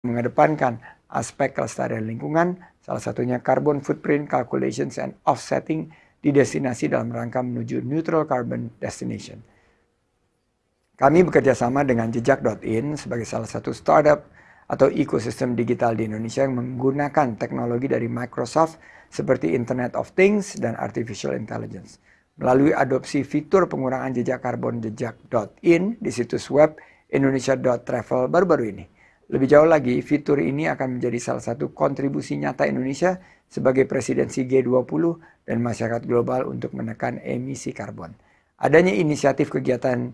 mengedepankan aspek kelestarian lingkungan, salah satunya carbon footprint calculations and offsetting di destinasi dalam rangka menuju neutral carbon destination. Kami bekerja sama dengan jejak.in sebagai salah satu startup atau ekosistem digital di Indonesia yang menggunakan teknologi dari Microsoft seperti Internet of Things dan Artificial Intelligence. Melalui adopsi fitur pengurangan jejak karbon jejak.in di situs web indonesia.travel baru-baru ini. Lebih jauh lagi, fitur ini akan menjadi salah satu kontribusi nyata Indonesia sebagai presidensi G20 dan masyarakat global untuk menekan emisi karbon. Adanya inisiatif kegiatan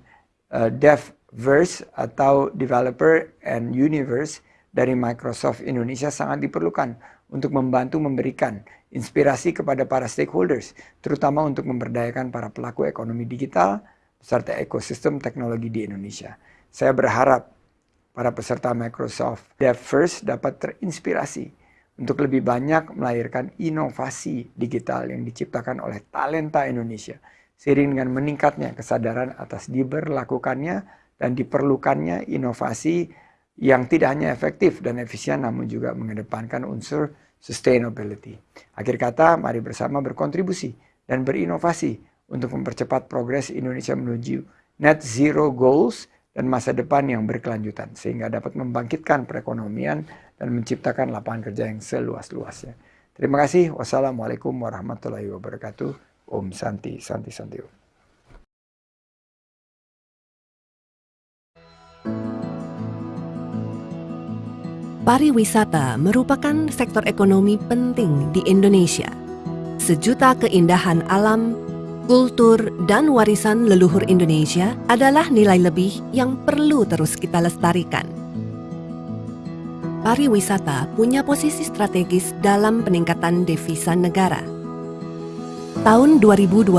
uh, Devverse atau Developer and Universe dari Microsoft Indonesia sangat diperlukan untuk membantu memberikan inspirasi kepada para stakeholders, terutama untuk memberdayakan para pelaku ekonomi digital serta ekosistem teknologi di Indonesia. Saya berharap para peserta Microsoft Dev First dapat terinspirasi untuk lebih banyak melahirkan inovasi digital yang diciptakan oleh talenta Indonesia. Seiring dengan meningkatnya kesadaran atas diberlakukannya dan diperlukannya inovasi yang tidak hanya efektif dan efisien namun juga mengedepankan unsur sustainability. Akhir kata, mari bersama berkontribusi dan berinovasi untuk mempercepat progres Indonesia menuju net zero goals dan masa depan yang berkelanjutan sehingga dapat membangkitkan perekonomian dan menciptakan lapangan kerja yang seluas-luasnya. Terima kasih. Wassalamualaikum warahmatullahi wabarakatuh. Om Santi, Santi, Santi. Pariwisata merupakan sektor ekonomi penting di Indonesia. Sejuta keindahan alam, kultur, dan warisan leluhur Indonesia adalah nilai lebih yang perlu terus kita lestarikan. Pariwisata punya posisi strategis dalam peningkatan devisa negara. Tahun 2022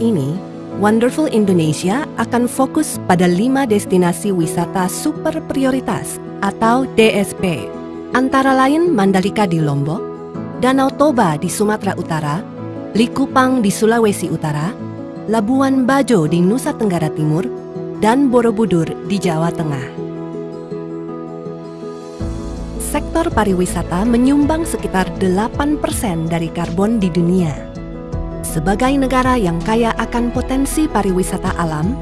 ini, Wonderful Indonesia akan fokus pada lima destinasi wisata super prioritas atau DSP, antara lain Mandalika di Lombok, Danau Toba di Sumatera Utara, Likupang di Sulawesi Utara, Labuan Bajo di Nusa Tenggara Timur, dan Borobudur di Jawa Tengah. Sektor pariwisata menyumbang sekitar 8% dari karbon di dunia. Sebagai negara yang kaya akan potensi pariwisata alam,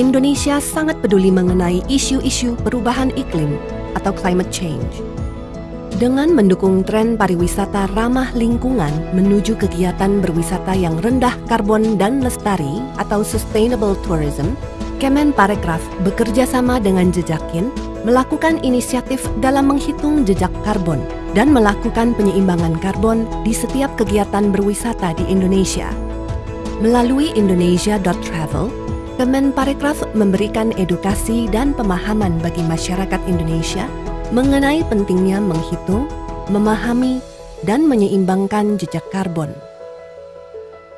Indonesia sangat peduli mengenai isu-isu perubahan iklim atau climate change. Dengan mendukung tren pariwisata ramah lingkungan menuju kegiatan berwisata yang rendah karbon dan lestari atau sustainable tourism, Kemen Parekraf bekerja sama dengan Jejakin melakukan inisiatif dalam menghitung jejak karbon dan melakukan penyeimbangan karbon di setiap kegiatan berwisata di Indonesia. Melalui indonesia.travel, Kemen Parekraf memberikan edukasi dan pemahaman bagi masyarakat Indonesia mengenai pentingnya menghitung, memahami, dan menyeimbangkan jejak karbon.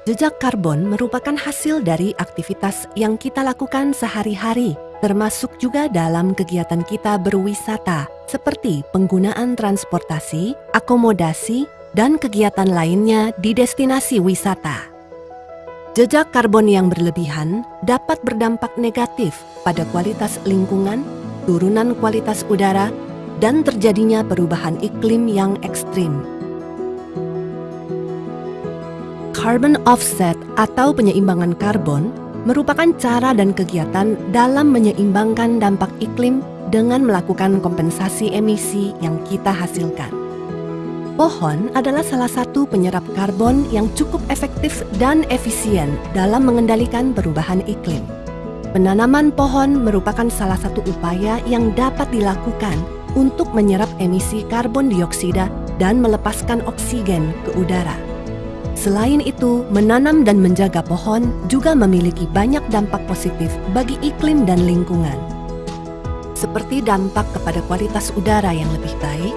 Jejak karbon merupakan hasil dari aktivitas yang kita lakukan sehari-hari, termasuk juga dalam kegiatan kita berwisata, seperti penggunaan transportasi, akomodasi, dan kegiatan lainnya di destinasi wisata. Jejak karbon yang berlebihan dapat berdampak negatif pada kualitas lingkungan, turunan kualitas udara, dan terjadinya perubahan iklim yang ekstrim. Carbon offset atau penyeimbangan karbon merupakan cara dan kegiatan dalam menyeimbangkan dampak iklim dengan melakukan kompensasi emisi yang kita hasilkan. Pohon adalah salah satu penyerap karbon yang cukup efektif dan efisien dalam mengendalikan perubahan iklim. Penanaman pohon merupakan salah satu upaya yang dapat dilakukan untuk menyerap emisi karbon dioksida dan melepaskan oksigen ke udara. Selain itu, menanam dan menjaga pohon juga memiliki banyak dampak positif bagi iklim dan lingkungan. Seperti dampak kepada kualitas udara yang lebih baik,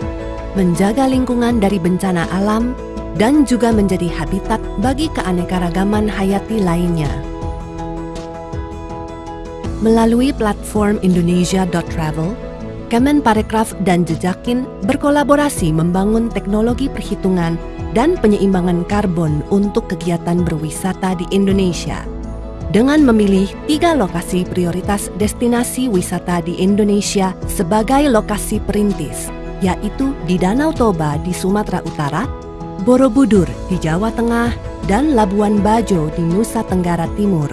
menjaga lingkungan dari bencana alam, dan juga menjadi habitat bagi keanekaragaman hayati lainnya. Melalui platform indonesia.travel, Kemen Parekraf dan Jejakin berkolaborasi membangun teknologi perhitungan dan penyeimbangan karbon untuk kegiatan berwisata di Indonesia. Dengan memilih tiga lokasi prioritas destinasi wisata di Indonesia sebagai lokasi perintis, yaitu di Danau Toba di Sumatera Utara, Borobudur di Jawa Tengah, dan Labuan Bajo di Nusa Tenggara Timur.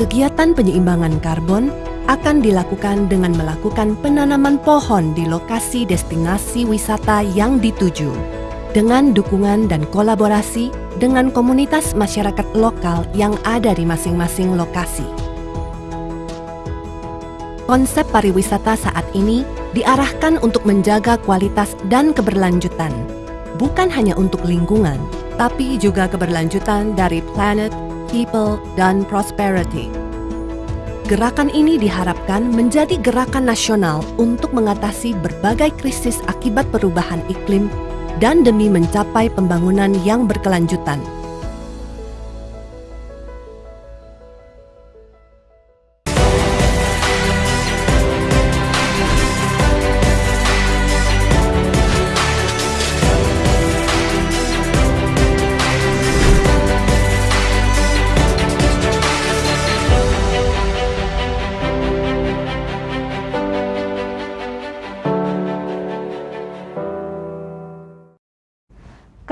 Kegiatan penyeimbangan karbon akan dilakukan dengan melakukan penanaman pohon di lokasi destinasi wisata yang dituju dengan dukungan dan kolaborasi dengan komunitas masyarakat lokal yang ada di masing-masing lokasi. Konsep pariwisata saat ini diarahkan untuk menjaga kualitas dan keberlanjutan, bukan hanya untuk lingkungan, tapi juga keberlanjutan dari planet, people, dan prosperity. Gerakan ini diharapkan menjadi gerakan nasional untuk mengatasi berbagai krisis akibat perubahan iklim dan demi mencapai pembangunan yang berkelanjutan.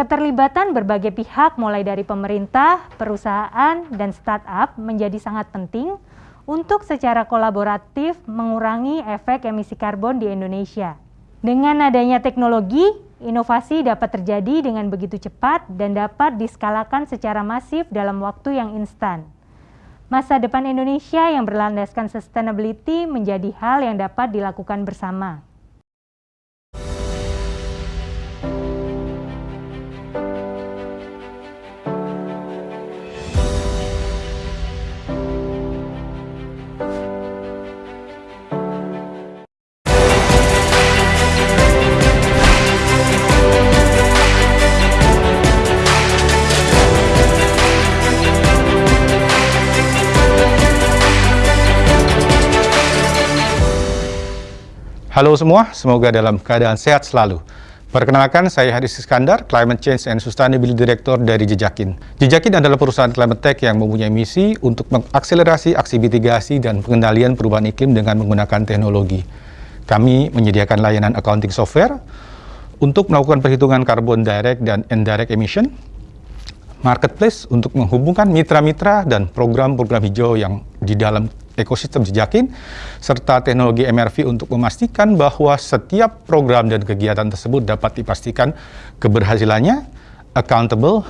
Keterlibatan berbagai pihak mulai dari pemerintah, perusahaan, dan startup menjadi sangat penting untuk secara kolaboratif mengurangi efek emisi karbon di Indonesia. Dengan adanya teknologi, inovasi dapat terjadi dengan begitu cepat dan dapat diskalakan secara masif dalam waktu yang instan. Masa depan Indonesia yang berlandaskan sustainability menjadi hal yang dapat dilakukan bersama. Halo semua, semoga dalam keadaan sehat selalu. Perkenalkan, saya Haris Iskandar, Climate Change and Sustainability Director dari Jejakin. Jejakin adalah perusahaan climate tech yang mempunyai misi untuk mengakselerasi aksi mitigasi dan pengendalian perubahan iklim dengan menggunakan teknologi. Kami menyediakan layanan accounting software untuk melakukan perhitungan karbon direct dan indirect emission, marketplace untuk menghubungkan mitra-mitra dan program-program hijau yang di dalam ekosistem jejakin, serta teknologi MRV untuk memastikan bahwa setiap program dan kegiatan tersebut dapat dipastikan keberhasilannya, accountable,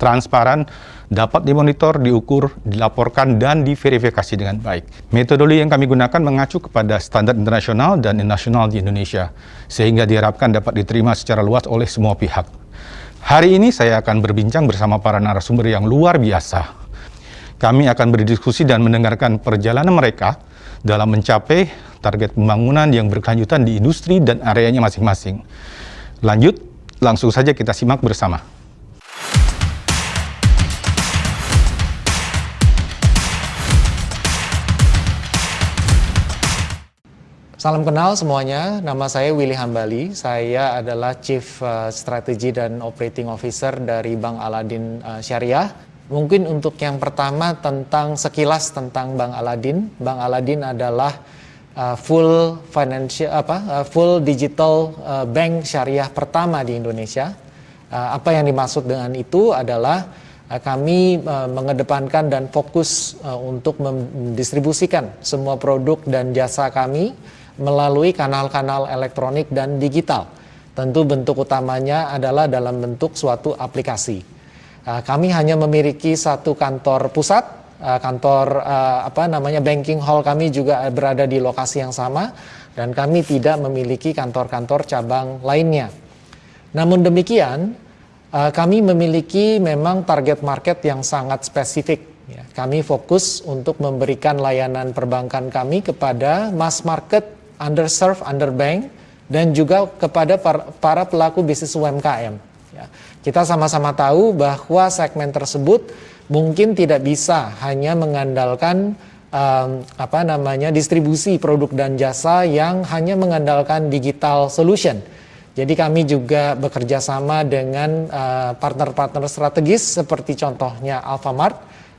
transparan, dapat dimonitor, diukur, dilaporkan, dan diverifikasi dengan baik. Metodologi yang kami gunakan mengacu kepada standar internasional dan nasional di Indonesia, sehingga diharapkan dapat diterima secara luas oleh semua pihak. Hari ini saya akan berbincang bersama para narasumber yang luar biasa kami akan berdiskusi dan mendengarkan perjalanan mereka dalam mencapai target pembangunan yang berkelanjutan di industri dan areanya masing-masing. Lanjut, langsung saja kita simak bersama. Salam kenal semuanya, nama saya Willy Hambali. Saya adalah Chief uh, Strategy dan Operating Officer dari Bank Aladin uh, Syariah Mungkin untuk yang pertama tentang sekilas tentang Bank Aladin. Bank Aladin adalah uh, full financial apa uh, full digital uh, bank syariah pertama di Indonesia. Uh, apa yang dimaksud dengan itu adalah uh, kami uh, mengedepankan dan fokus uh, untuk mendistribusikan semua produk dan jasa kami melalui kanal-kanal elektronik dan digital. Tentu bentuk utamanya adalah dalam bentuk suatu aplikasi. Uh, kami hanya memiliki satu kantor pusat, uh, kantor uh, apa namanya banking hall kami juga berada di lokasi yang sama dan kami tidak memiliki kantor-kantor cabang lainnya. Namun demikian, kami memiliki memang target market yang sangat spesifik. Ya. Kami fokus untuk memberikan layanan perbankan kami kepada mass market, underserved, underbank, dan juga kepada para pelaku bisnis UMKM. Kita sama-sama tahu bahwa segmen tersebut mungkin tidak bisa hanya mengandalkan um, apa namanya distribusi produk dan jasa yang hanya mengandalkan digital solution. Jadi kami juga bekerja sama dengan uh, partner-partner uh, strategis seperti contohnya Alfamart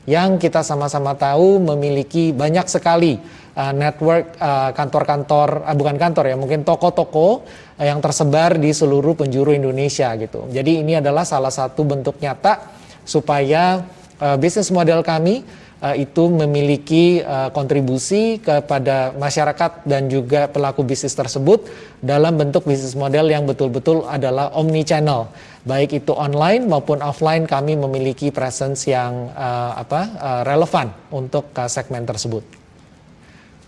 yang kita sama-sama tahu memiliki banyak sekali uh, network kantor-kantor, uh, uh, bukan kantor ya, mungkin toko-toko uh, yang tersebar di seluruh penjuru Indonesia gitu. Jadi ini adalah salah satu bentuk nyata supaya uh, bisnis model kami uh, itu memiliki uh, kontribusi kepada masyarakat dan juga pelaku bisnis tersebut dalam bentuk bisnis model yang betul-betul adalah omni channel baik itu online maupun offline kami memiliki presence yang uh, apa uh, relevan untuk uh, segmen tersebut.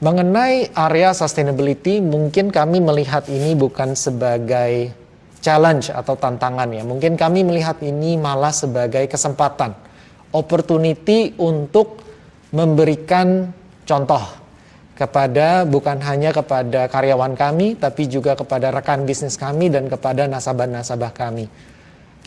Mengenai area sustainability, mungkin kami melihat ini bukan sebagai challenge atau tantangan ya. Mungkin kami melihat ini malah sebagai kesempatan, opportunity untuk memberikan contoh kepada bukan hanya kepada karyawan kami, tapi juga kepada rekan bisnis kami dan kepada nasabah-nasabah kami.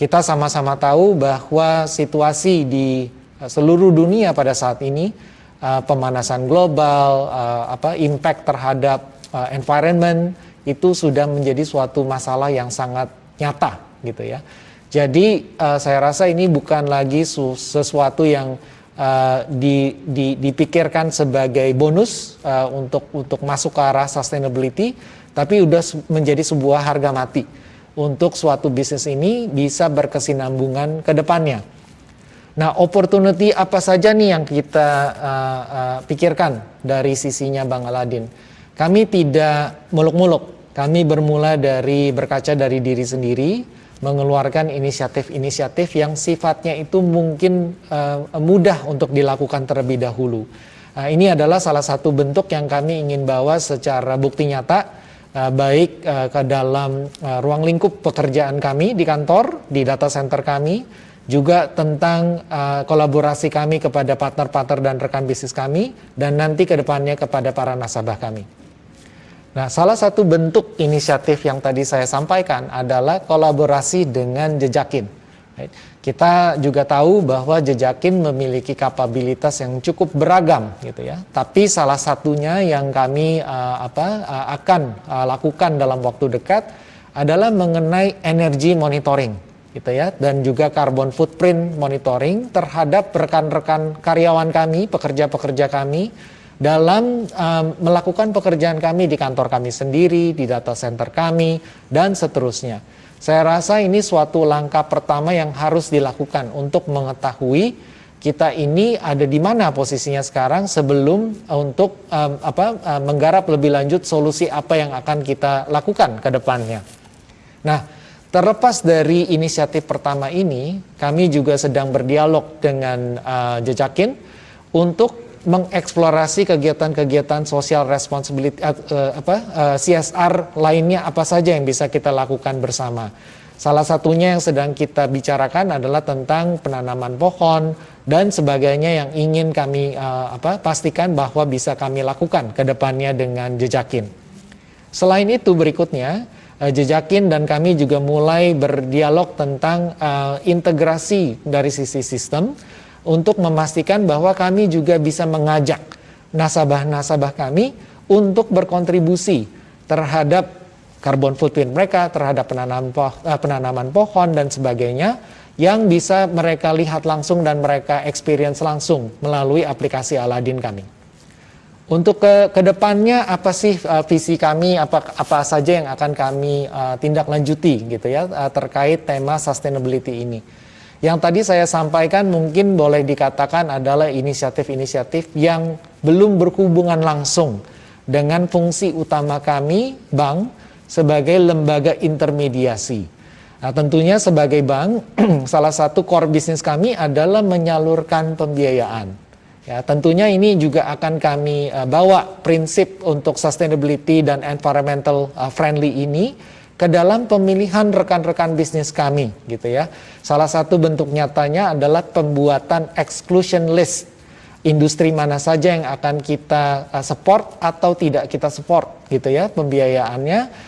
Kita sama-sama tahu bahwa situasi di seluruh dunia pada saat ini, uh, pemanasan global, uh, apa impact terhadap uh, environment itu sudah menjadi suatu masalah yang sangat nyata, gitu ya. Jadi uh, saya rasa ini bukan lagi sesuatu yang uh, di, di, dipikirkan sebagai bonus uh, untuk untuk masuk ke arah sustainability, tapi sudah menjadi sebuah harga mati untuk suatu bisnis ini bisa berkesinambungan ke depannya. Nah, opportunity apa saja nih yang kita uh, uh, pikirkan dari sisinya Bang Aladin? Kami tidak muluk-muluk. Kami bermula dari berkaca dari diri sendiri, mengeluarkan inisiatif-inisiatif yang sifatnya itu mungkin uh, mudah untuk dilakukan terlebih dahulu. Uh, ini adalah salah satu bentuk yang kami ingin bawa secara bukti nyata uh, baik uh, ke dalam uh, ruang lingkup pekerjaan kami di kantor, di data center kami, juga tentang uh, kolaborasi kami kepada partner-partner dan rekan bisnis kami, dan nanti ke depannya kepada para nasabah kami. Nah, salah satu bentuk inisiatif yang tadi saya sampaikan adalah kolaborasi dengan Jejakin. Kita juga tahu bahwa Jejakin memiliki kapabilitas yang cukup beragam gitu ya. Tapi salah satunya yang kami uh, apa uh, akan uh, lakukan dalam waktu dekat adalah mengenai energy monitoring gitu ya dan juga carbon footprint monitoring terhadap rekan-rekan karyawan kami, pekerja-pekerja kami dalam um, melakukan pekerjaan kami di kantor kami sendiri, di data center kami, dan seterusnya. Saya rasa ini suatu langkah pertama yang harus dilakukan untuk mengetahui kita ini ada di mana posisinya sekarang sebelum untuk um, apa um, menggarap lebih lanjut solusi apa yang akan kita lakukan ke depannya. Nah, terlepas dari inisiatif pertama ini, kami juga sedang berdialog dengan uh, Jejakin untuk mengeksplorasi kegiatan-kegiatan sosial responsibility uh, uh, apa uh, eh, CSR lainnya apa saja yang bisa kita lakukan bersama. Salah satunya yang sedang kita bicarakan adalah tentang penanaman pohon dan sebagainya yang ingin kami uh, apa pastikan bahwa bisa kami lakukan ke depannya dengan Jejakin. Selain itu berikutnya uh, Jejakin dan kami juga mulai berdialog tentang uh, integrasi dari sisi sistem untuk memastikan bahwa kami juga bisa mengajak nasabah-nasabah kami untuk berkontribusi terhadap karbon footprint mereka, terhadap penanaman, poh eh, penanaman pohon dan sebagainya yang bisa mereka lihat langsung dan mereka experience langsung melalui aplikasi Aladin kami. Untuk ke ke depannya apa sih uh, visi kami, apa apa saja yang akan kami uh, tindak lanjuti gitu ya uh, terkait tema sustainability ini. Yang tadi saya sampaikan mungkin boleh dikatakan adalah inisiatif-inisiatif yang belum berhubungan langsung dengan fungsi utama kami, bank, sebagai lembaga intermediasi. Nah, tentunya sebagai bank, salah satu core bisnis kami adalah menyalurkan pembiayaan. Ya, tentunya ini juga akan kami uh, bawa prinsip untuk sustainability dan environmental uh, friendly ini ke dalam pemilihan rekan-rekan bisnis kami gitu ya. Salah satu bentuk nyatanya adalah pembuatan exclusion list industri mana saja yang akan kita uh, support atau tidak kita support gitu ya pembiayaannya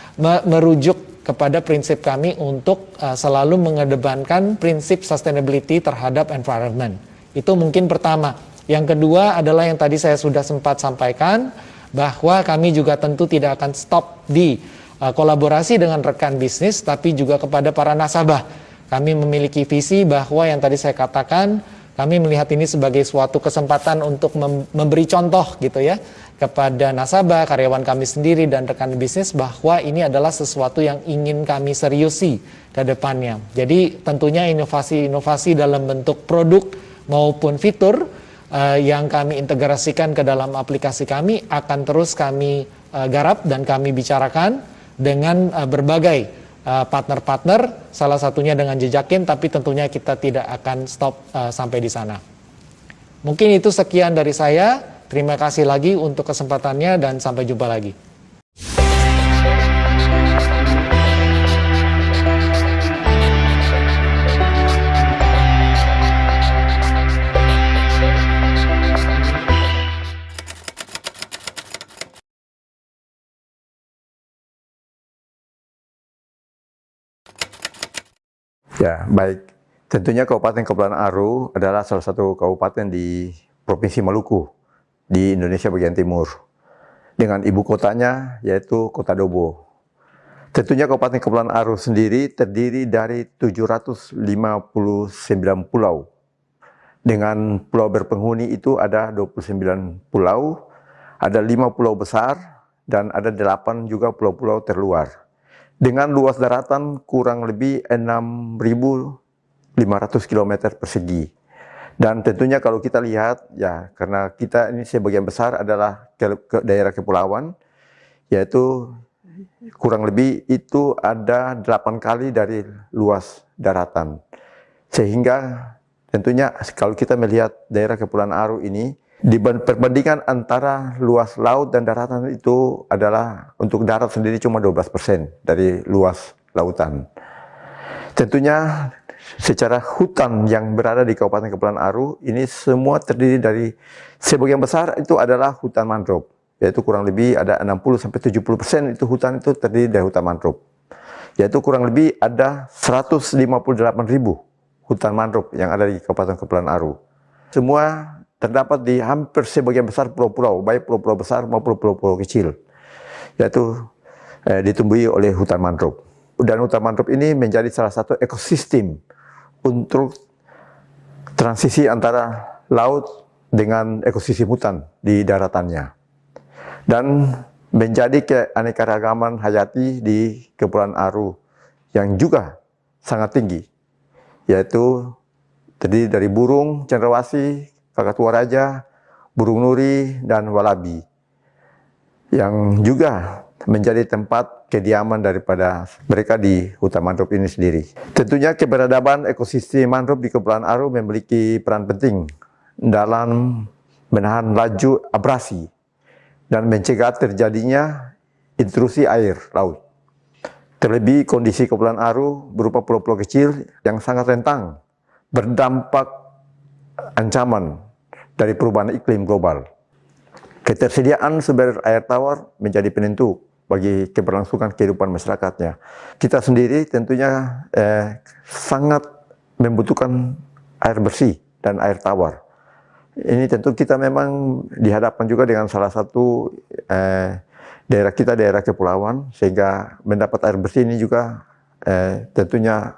merujuk kepada prinsip kami untuk selalu mengedepankan prinsip sustainability terhadap environment. Itu mungkin pertama. Yang kedua adalah yang tadi saya sudah sempat sampaikan bahwa kami juga tentu tidak akan stop di uh, kolaborasi dengan rekan bisnis, tapi juga kepada para nasabah. Kami memiliki visi bahwa yang tadi saya katakan, kami melihat ini sebagai suatu kesempatan untuk memberi contoh gitu ya kepada nasabah, karyawan kami sendiri dan rekan bisnis bahwa ini adalah sesuatu yang ingin kami seriusi ke depannya. Jadi tentunya inovasi-inovasi dalam bentuk produk maupun fitur uh, yang kami integrasikan ke dalam aplikasi kami akan terus kami uh, garap dan kami bicarakan dengan uh, berbagai partner-partner, salah satunya dengan jejakin, tapi tentunya kita tidak akan stop uh, sampai di sana. Mungkin itu sekian dari saya. Terima kasih lagi untuk kesempatannya dan sampai jumpa lagi. Ya, baik. Tentunya Kabupaten Kepulauan Aru adalah salah satu kabupaten di Provinsi Maluku di Indonesia bagian timur. Dengan ibu kotanya yaitu Kota Dobo. Tentunya Kabupaten Kepulauan Aru sendiri terdiri dari 759 pulau. Dengan pulau berpenghuni itu ada 29 pulau, ada 5 pulau besar, dan ada 8 juga pulau-pulau terluar dengan luas daratan kurang lebih 6.500 km persegi. Dan tentunya kalau kita lihat, ya karena kita ini sebagian besar adalah ke, ke daerah kepulauan, yaitu kurang lebih itu ada 8 kali dari luas daratan. Sehingga tentunya kalau kita melihat daerah Kepulauan Aru ini, di perbandingan antara luas laut dan daratan itu adalah untuk darat sendiri cuma 12% dari luas lautan. Tentunya secara hutan yang berada di Kabupaten Kepulauan Aru ini semua terdiri dari sebagian besar itu adalah hutan mangrove yaitu kurang lebih ada 60 sampai 70% itu hutan itu terdiri dari hutan mangrove. Yaitu kurang lebih ada 158 ribu hutan mangrove yang ada di Kabupaten Kepulauan Aru. Semua terdapat di hampir sebagian besar pulau-pulau, baik pulau-pulau besar maupun pulau-pulau kecil, yaitu eh, ditumbuhi oleh hutan mangrove. Dan hutan mangrove ini menjadi salah satu ekosistem untuk transisi antara laut dengan ekosistem hutan di daratannya. Dan menjadi keanekaragaman hayati di Kepulauan Aru yang juga sangat tinggi, yaitu terdiri dari burung, cendrawasih, Kakatua Raja, burung nuri, dan walabi. Yang juga menjadi tempat kediaman daripada mereka di hutan mangrove ini sendiri. Tentunya keberadaan ekosistem mangrove di Kepulauan Aru memiliki peran penting dalam menahan laju abrasi dan mencegah terjadinya intrusi air laut. Terlebih kondisi Kepulauan Aru berupa pulau-pulau kecil yang sangat rentang berdampak ancaman dari perubahan iklim global. Ketersediaan sumber air tawar menjadi penentu bagi keberlangsungan kehidupan masyarakatnya. Kita sendiri tentunya eh, sangat membutuhkan air bersih dan air tawar. Ini tentu kita memang dihadapkan juga dengan salah satu eh, daerah kita, daerah kepulauan, sehingga mendapat air bersih ini juga eh, tentunya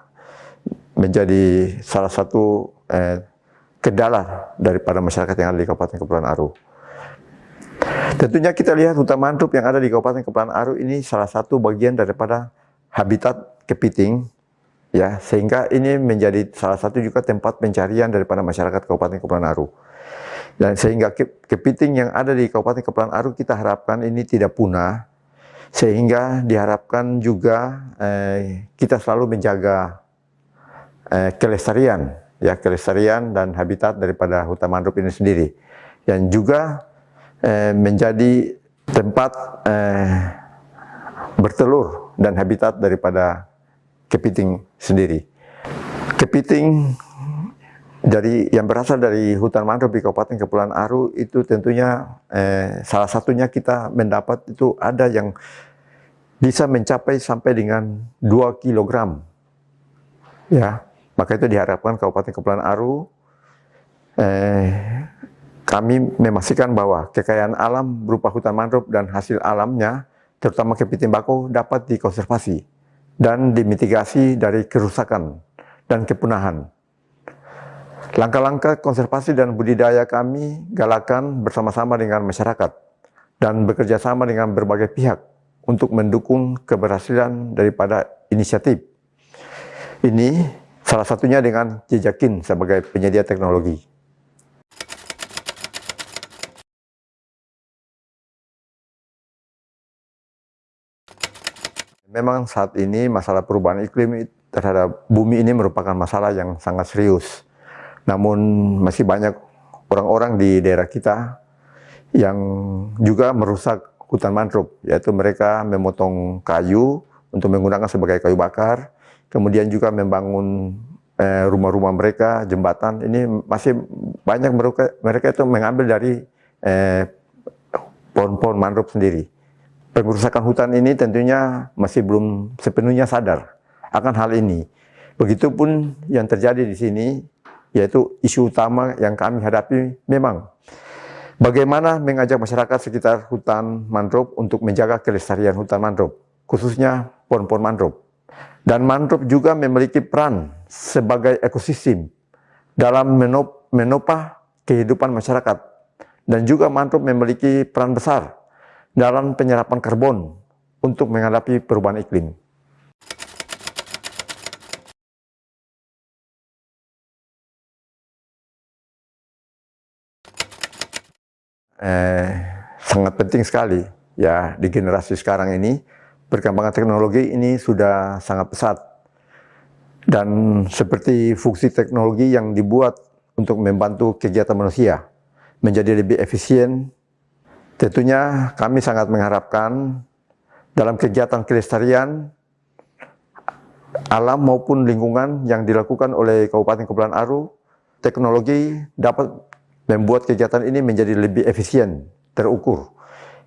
menjadi salah satu eh, kendala daripada masyarakat yang ada di Kabupaten Kepulauan Aru. Tentunya kita lihat hutan mangrove yang ada di Kabupaten Kepulauan Aru ini salah satu bagian daripada habitat kepiting ya sehingga ini menjadi salah satu juga tempat pencarian daripada masyarakat Kabupaten Kepulauan Aru. Dan sehingga kepiting yang ada di Kabupaten Kepulauan Aru kita harapkan ini tidak punah sehingga diharapkan juga eh, kita selalu menjaga eh, kelestarian ya kelestarian dan habitat daripada hutan mangrove ini sendiri yang juga eh, menjadi tempat eh, bertelur dan habitat daripada kepiting sendiri. Kepiting dari yang berasal dari hutan mangrove di Kabupaten Kepulauan Aru itu tentunya eh, salah satunya kita mendapat itu ada yang bisa mencapai sampai dengan 2 kilogram ya maka itu diharapkan Kabupaten Kepulauan Aru eh, kami memastikan bahwa kekayaan alam berupa hutan mangrove dan hasil alamnya, terutama kepiting bakau, dapat dikonservasi dan dimitigasi dari kerusakan dan kepunahan. Langkah-langkah konservasi dan budidaya kami galakan bersama-sama dengan masyarakat dan bekerja sama dengan berbagai pihak untuk mendukung keberhasilan daripada inisiatif. Ini salah satunya dengan Jejakin sebagai penyedia teknologi. Memang saat ini masalah perubahan iklim terhadap bumi ini merupakan masalah yang sangat serius. Namun masih banyak orang-orang di daerah kita yang juga merusak hutan mangrove, yaitu mereka memotong kayu untuk menggunakan sebagai kayu bakar, kemudian juga membangun eh, rumah-rumah eh, mereka, jembatan. Ini masih banyak mereka, mereka itu mengambil dari eh, pohon-pohon mangrove sendiri. Pengerusakan hutan ini tentunya masih belum sepenuhnya sadar akan hal ini. Begitupun yang terjadi di sini, yaitu isu utama yang kami hadapi memang bagaimana mengajak masyarakat sekitar hutan mangrove untuk menjaga kelestarian hutan mangrove, khususnya pohon-pohon mangrove. Dan mangrove juga memiliki peran sebagai ekosistem dalam menop menopah kehidupan masyarakat. Dan juga mangrove memiliki peran besar dalam penyerapan karbon untuk menghadapi perubahan iklim. Eh, sangat penting sekali ya di generasi sekarang ini perkembangan teknologi ini sudah sangat pesat dan seperti fungsi teknologi yang dibuat untuk membantu kegiatan manusia menjadi lebih efisien Tentunya kami sangat mengharapkan dalam kegiatan kelestarian alam maupun lingkungan yang dilakukan oleh Kabupaten Kepulauan Aru, teknologi dapat membuat kegiatan ini menjadi lebih efisien, terukur.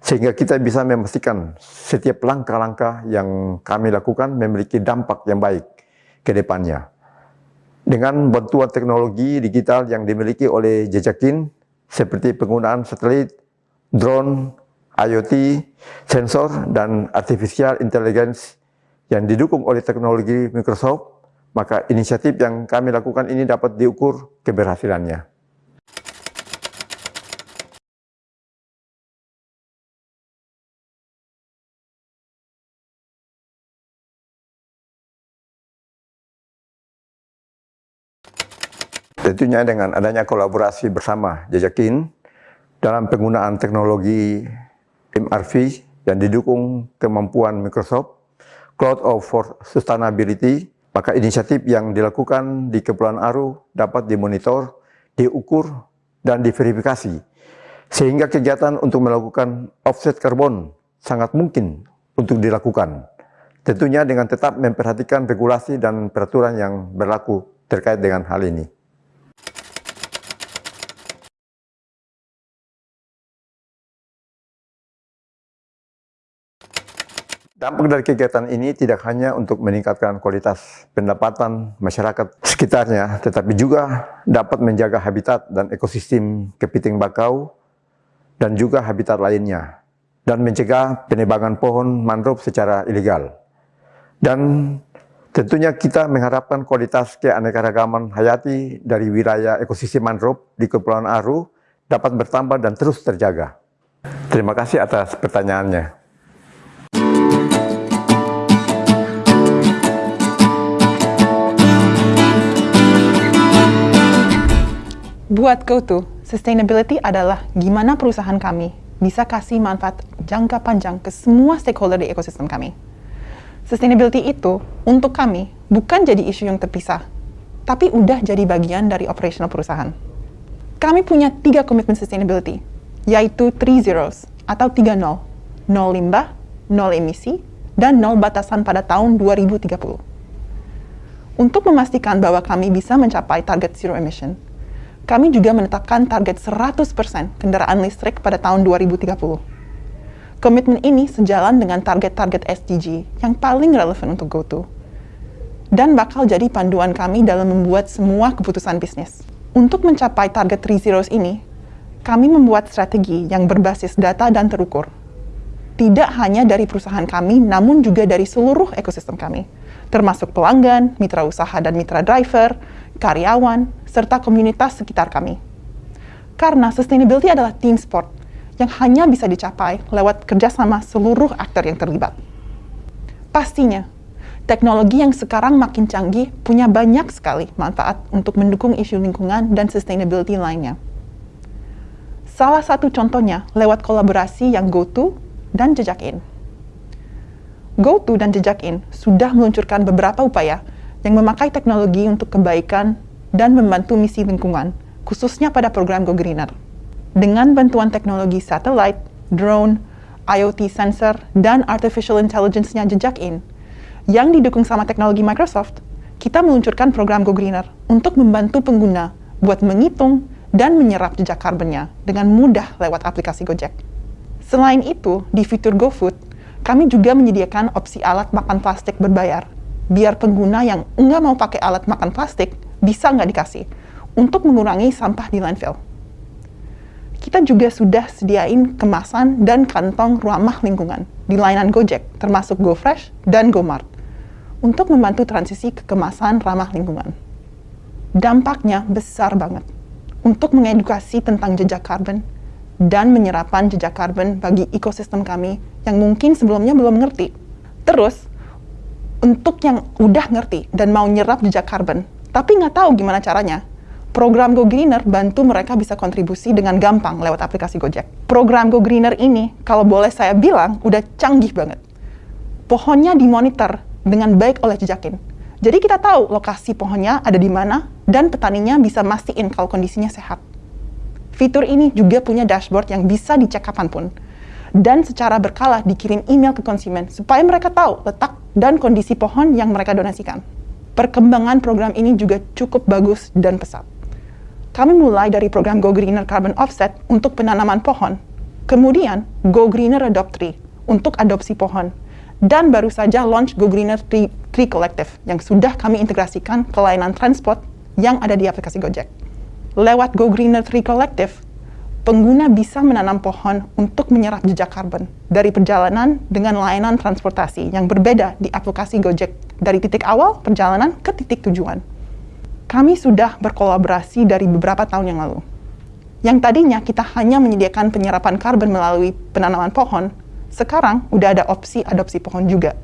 Sehingga kita bisa memastikan setiap langkah-langkah yang kami lakukan memiliki dampak yang baik ke depannya. Dengan bantuan teknologi digital yang dimiliki oleh Jejakin, seperti penggunaan satelit, drone, IoT, sensor, dan artificial intelligence yang didukung oleh teknologi Microsoft, maka inisiatif yang kami lakukan ini dapat diukur keberhasilannya. Tentunya dengan adanya kolaborasi bersama Jejakin, dalam penggunaan teknologi MRV yang didukung kemampuan Microsoft, Cloud of for Sustainability, maka inisiatif yang dilakukan di Kepulauan Aru dapat dimonitor, diukur, dan diverifikasi. Sehingga kegiatan untuk melakukan offset karbon sangat mungkin untuk dilakukan. Tentunya dengan tetap memperhatikan regulasi dan peraturan yang berlaku terkait dengan hal ini. Dampak dari kegiatan ini tidak hanya untuk meningkatkan kualitas pendapatan masyarakat sekitarnya, tetapi juga dapat menjaga habitat dan ekosistem kepiting bakau dan juga habitat lainnya, dan mencegah penebangan pohon mangrove secara ilegal. Dan tentunya kita mengharapkan kualitas keanekaragaman hayati dari wilayah ekosistem mangrove di Kepulauan Aru dapat bertambah dan terus terjaga. Terima kasih atas pertanyaannya. Buat GoTo, sustainability adalah gimana perusahaan kami bisa kasih manfaat jangka panjang ke semua stakeholder di ekosistem kami. Sustainability itu untuk kami bukan jadi isu yang terpisah, tapi udah jadi bagian dari operational perusahaan. Kami punya tiga komitmen sustainability, yaitu three zeros atau tiga nol, nol limbah, nol emisi, dan nol batasan pada tahun 2030. Untuk memastikan bahwa kami bisa mencapai target zero emission, kami juga menetapkan target 100% kendaraan listrik pada tahun 2030. Komitmen ini sejalan dengan target-target SDG yang paling relevan untuk GoTo dan bakal jadi panduan kami dalam membuat semua keputusan bisnis. Untuk mencapai target 3 Zeros ini, kami membuat strategi yang berbasis data dan terukur. Tidak hanya dari perusahaan kami, namun juga dari seluruh ekosistem kami, termasuk pelanggan, mitra usaha dan mitra driver, karyawan, serta komunitas sekitar kami. Karena sustainability adalah team sport yang hanya bisa dicapai lewat kerjasama seluruh aktor yang terlibat. Pastinya, teknologi yang sekarang makin canggih punya banyak sekali manfaat untuk mendukung isu lingkungan dan sustainability lainnya. Salah satu contohnya lewat kolaborasi yang GoTo dan Jejakin. GoTo dan Jejakin sudah meluncurkan beberapa upaya yang memakai teknologi untuk kebaikan dan membantu misi lingkungan, khususnya pada program Go Greener. Dengan bantuan teknologi satellite, drone, IoT sensor, dan artificial intelligence-nya Jejakin, yang didukung sama teknologi Microsoft, kita meluncurkan program Go Greener untuk membantu pengguna buat menghitung dan menyerap jejak karbonnya dengan mudah lewat aplikasi Gojek. Selain itu, di fitur GoFood, kami juga menyediakan opsi alat makan plastik berbayar, biar pengguna yang nggak mau pakai alat makan plastik bisa nggak dikasih, untuk mengurangi sampah di landfill. Kita juga sudah sediain kemasan dan kantong ramah lingkungan di layanan Gojek, termasuk GoFresh dan GoMart untuk membantu transisi ke kemasan ramah lingkungan. Dampaknya besar banget untuk mengedukasi tentang jejak karbon dan menyerapan jejak karbon bagi ekosistem kami yang mungkin sebelumnya belum ngerti. Terus, untuk yang udah ngerti dan mau nyerap jejak karbon, tapi nggak tahu gimana caranya, program Go Greener bantu mereka bisa kontribusi dengan gampang lewat aplikasi Gojek. Program Go Greener ini, kalau boleh saya bilang, udah canggih banget. Pohonnya dimonitor dengan baik oleh jejakin. Jadi kita tahu lokasi pohonnya ada di mana dan petaninya bisa mastiin kalau kondisinya sehat. Fitur ini juga punya dashboard yang bisa dicek kapan pun dan secara berkala dikirim email ke konsumen supaya mereka tahu letak dan kondisi pohon yang mereka donasikan. Perkembangan program ini juga cukup bagus dan pesat. Kami mulai dari program Go Greener Carbon Offset untuk penanaman pohon, kemudian Go Greener Adopt Tree untuk adopsi pohon, dan baru saja launch Go Greener Tree, Tree Collective yang sudah kami integrasikan ke layanan transport yang ada di aplikasi Gojek. Lewat Go Greener Tree Collective, pengguna bisa menanam pohon untuk menyerap jejak karbon dari perjalanan dengan layanan transportasi yang berbeda di aplikasi Gojek dari titik awal perjalanan ke titik tujuan. Kami sudah berkolaborasi dari beberapa tahun yang lalu. Yang tadinya kita hanya menyediakan penyerapan karbon melalui penanaman pohon, sekarang udah ada opsi adopsi pohon juga.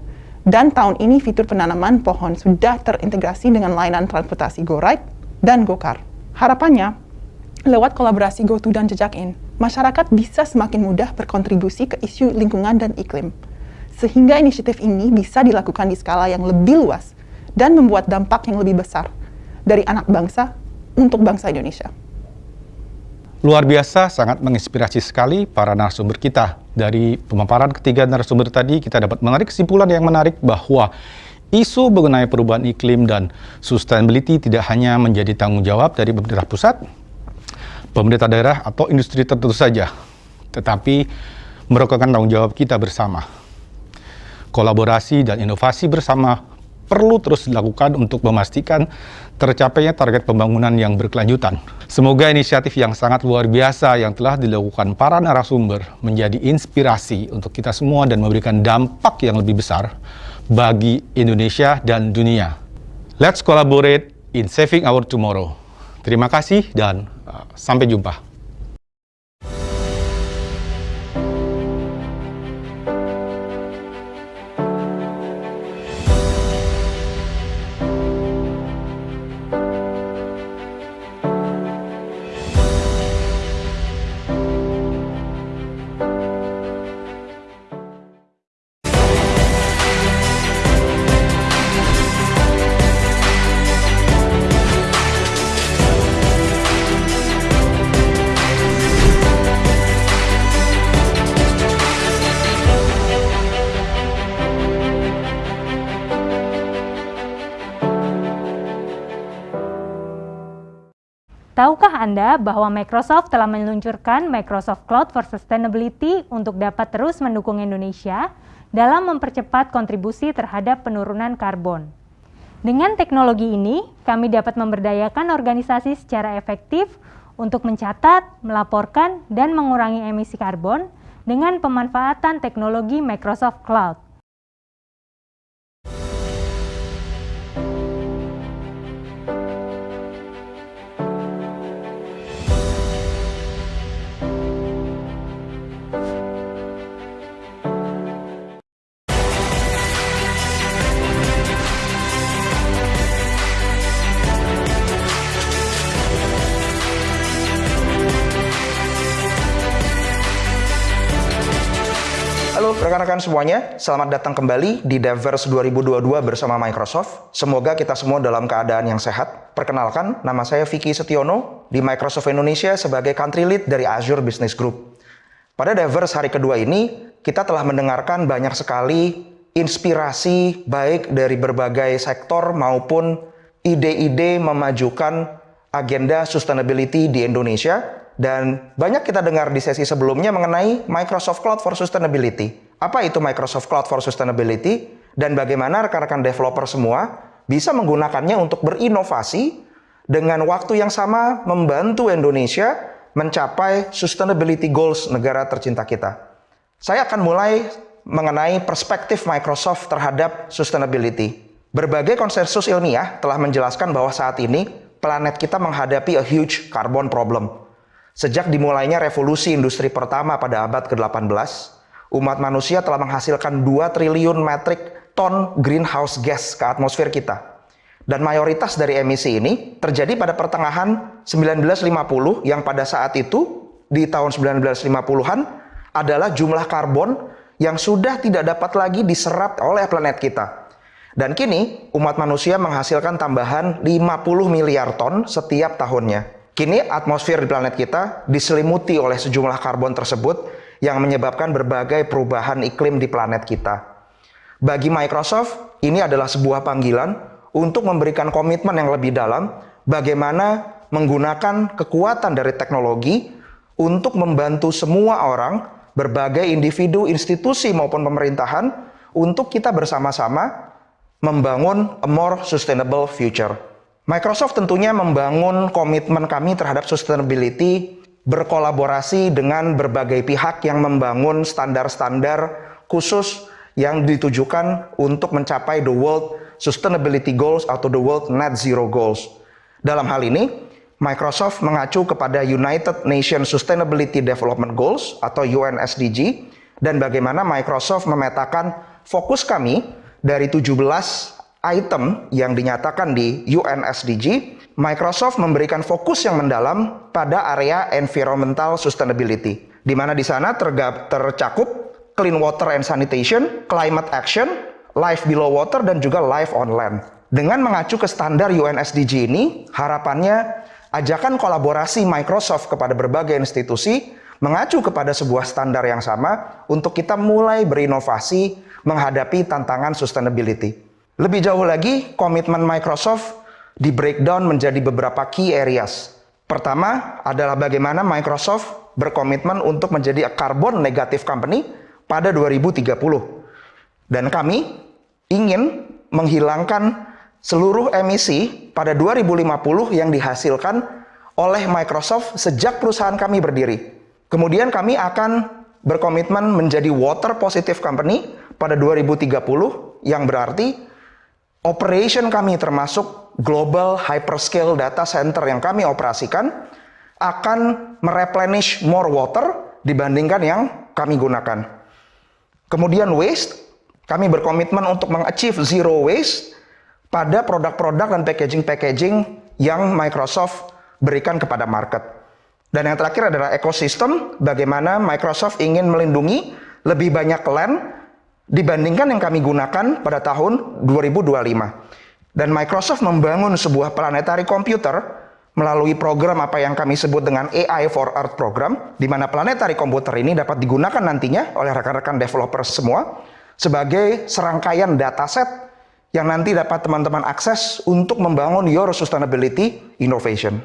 Dan tahun ini fitur penanaman pohon sudah terintegrasi dengan layanan transportasi GoRide dan GoCar. Harapannya, lewat kolaborasi GoTo dan Jejakin, masyarakat bisa semakin mudah berkontribusi ke isu lingkungan dan iklim. Sehingga inisiatif ini bisa dilakukan di skala yang lebih luas dan membuat dampak yang lebih besar dari anak bangsa untuk bangsa Indonesia. Luar biasa, sangat menginspirasi sekali para narasumber kita. Dari pemaparan ketiga narasumber tadi, kita dapat menarik kesimpulan yang menarik bahwa isu mengenai perubahan iklim dan sustainability tidak hanya menjadi tanggung jawab dari pemerintah pusat, pemerintah daerah, atau industri tertentu saja, tetapi merupakan tanggung jawab kita bersama. Kolaborasi dan inovasi bersama perlu terus dilakukan untuk memastikan tercapainya target pembangunan yang berkelanjutan. Semoga inisiatif yang sangat luar biasa yang telah dilakukan para narasumber menjadi inspirasi untuk kita semua dan memberikan dampak yang lebih besar bagi Indonesia dan dunia. Let's collaborate in saving our tomorrow. Terima kasih dan sampai jumpa. Anda bahwa Microsoft telah meluncurkan Microsoft Cloud for Sustainability untuk dapat terus mendukung Indonesia dalam mempercepat kontribusi terhadap penurunan karbon. Dengan teknologi ini, kami dapat memberdayakan organisasi secara efektif untuk mencatat, melaporkan, dan mengurangi emisi karbon dengan pemanfaatan teknologi Microsoft Cloud. Rekan-rekan semuanya, selamat datang kembali di Devers 2022 bersama Microsoft. Semoga kita semua dalam keadaan yang sehat. Perkenalkan, nama saya Vicky Setiono di Microsoft Indonesia sebagai Country Lead dari Azure Business Group. Pada Devers hari kedua ini, kita telah mendengarkan banyak sekali inspirasi baik dari berbagai sektor maupun ide-ide memajukan agenda sustainability di Indonesia dan banyak kita dengar di sesi sebelumnya mengenai Microsoft Cloud for Sustainability. Apa itu Microsoft Cloud for Sustainability dan bagaimana rekan-rekan developer semua bisa menggunakannya untuk berinovasi dengan waktu yang sama membantu Indonesia mencapai sustainability goals negara tercinta kita. Saya akan mulai mengenai perspektif Microsoft terhadap sustainability. Berbagai konsensus ilmiah telah menjelaskan bahwa saat ini planet kita menghadapi a huge carbon problem. Sejak dimulainya revolusi industri pertama pada abad ke-18, umat manusia telah menghasilkan 2 triliun metrik ton greenhouse gas ke atmosfer kita. Dan mayoritas dari emisi ini terjadi pada pertengahan 1950 yang pada saat itu di tahun 1950-an adalah jumlah karbon yang sudah tidak dapat lagi diserap oleh planet kita. Dan kini umat manusia menghasilkan tambahan 50 miliar ton setiap tahunnya. Kini atmosfer di planet kita diselimuti oleh sejumlah karbon tersebut yang menyebabkan berbagai perubahan iklim di planet kita. Bagi Microsoft, ini adalah sebuah panggilan untuk memberikan komitmen yang lebih dalam bagaimana menggunakan kekuatan dari teknologi untuk membantu semua orang, berbagai individu, institusi maupun pemerintahan untuk kita bersama-sama membangun a more sustainable future. Microsoft tentunya membangun komitmen kami terhadap sustainability berkolaborasi dengan berbagai pihak yang membangun standar-standar khusus yang ditujukan untuk mencapai the World Sustainability Goals atau the World Net Zero Goals. Dalam hal ini, Microsoft mengacu kepada United Nations Sustainability Development Goals atau UNSDG dan bagaimana Microsoft memetakan fokus kami dari 17 item yang dinyatakan di UNSDG Microsoft memberikan fokus yang mendalam pada area environmental sustainability, di mana di sana tercakup clean water and sanitation, climate action, life below water, dan juga life on land. Dengan mengacu ke standar UNSDG ini, harapannya ajakan kolaborasi Microsoft kepada berbagai institusi mengacu kepada sebuah standar yang sama untuk kita mulai berinovasi menghadapi tantangan sustainability. Lebih jauh lagi, komitmen Microsoft di breakdown menjadi beberapa key areas. Pertama adalah bagaimana Microsoft berkomitmen untuk menjadi a carbon negative company pada 2030. Dan kami ingin menghilangkan seluruh emisi pada 2050 yang dihasilkan oleh Microsoft sejak perusahaan kami berdiri. Kemudian kami akan berkomitmen menjadi water positive company pada 2030 yang berarti operation kami termasuk global hyperscale data center yang kami operasikan akan mereplenish more water dibandingkan yang kami gunakan. Kemudian waste, kami berkomitmen untuk mengachieve zero waste pada produk-produk dan packaging-packaging yang Microsoft berikan kepada market. Dan yang terakhir adalah ekosistem, bagaimana Microsoft ingin melindungi lebih banyak land dibandingkan yang kami gunakan pada tahun 2025. Dan Microsoft membangun sebuah planetary computer melalui program apa yang kami sebut dengan AI for Earth program, di mana planetary computer ini dapat digunakan nantinya oleh rekan-rekan developer semua sebagai serangkaian dataset yang nanti dapat teman-teman akses untuk membangun your sustainability innovation.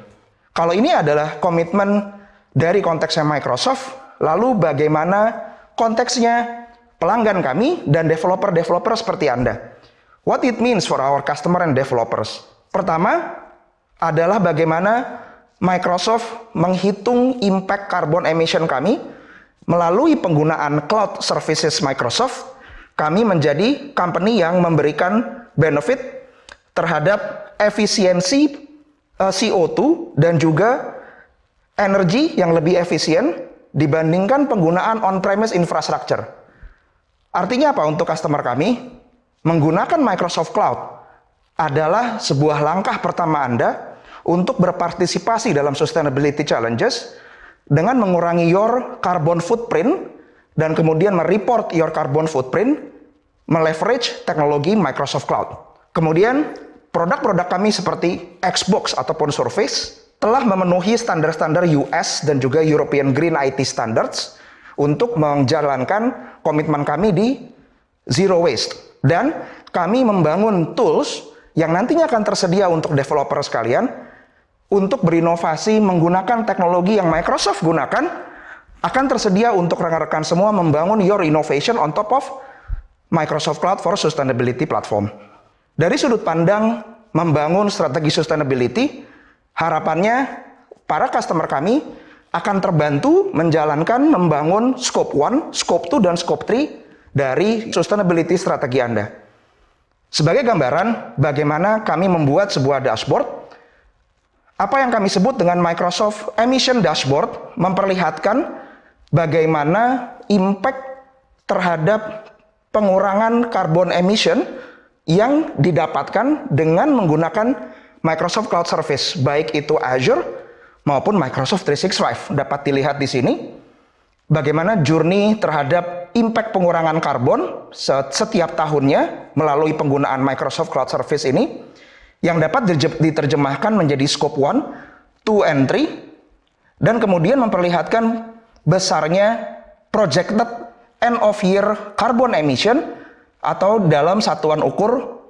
Kalau ini adalah komitmen dari konteksnya Microsoft, lalu bagaimana konteksnya pelanggan kami dan developer-developer seperti Anda? What it means for our customer and developers. Pertama adalah bagaimana Microsoft menghitung impact carbon emission kami melalui penggunaan cloud services Microsoft. Kami menjadi company yang memberikan benefit terhadap efisiensi eh, CO2 dan juga energi yang lebih efisien dibandingkan penggunaan on-premise infrastructure. Artinya apa untuk customer kami? menggunakan Microsoft Cloud adalah sebuah langkah pertama Anda untuk berpartisipasi dalam sustainability challenges dengan mengurangi your carbon footprint dan kemudian mereport your carbon footprint, meleverage teknologi Microsoft Cloud. Kemudian produk-produk kami seperti Xbox ataupun Surface telah memenuhi standar-standar US dan juga European Green IT Standards untuk menjalankan komitmen kami di zero waste. Dan kami membangun tools yang nantinya akan tersedia untuk developer sekalian untuk berinovasi menggunakan teknologi yang Microsoft gunakan akan tersedia untuk rekan-rekan semua membangun your innovation on top of Microsoft Cloud for Sustainability Platform. Dari sudut pandang membangun strategi sustainability, harapannya para customer kami akan terbantu menjalankan membangun scope 1, scope 2, dan scope 3 dari sustainability strategi Anda. Sebagai gambaran, bagaimana kami membuat sebuah dashboard apa yang kami sebut dengan Microsoft Emission Dashboard memperlihatkan bagaimana impact terhadap pengurangan carbon emission yang didapatkan dengan menggunakan Microsoft Cloud Service, baik itu Azure maupun Microsoft 365. Dapat dilihat di sini bagaimana journey terhadap impact pengurangan karbon setiap tahunnya melalui penggunaan Microsoft Cloud Service ini yang dapat diterjemahkan menjadi scope 1, 2, and 3, dan kemudian memperlihatkan besarnya projected end of year carbon emission atau dalam satuan ukur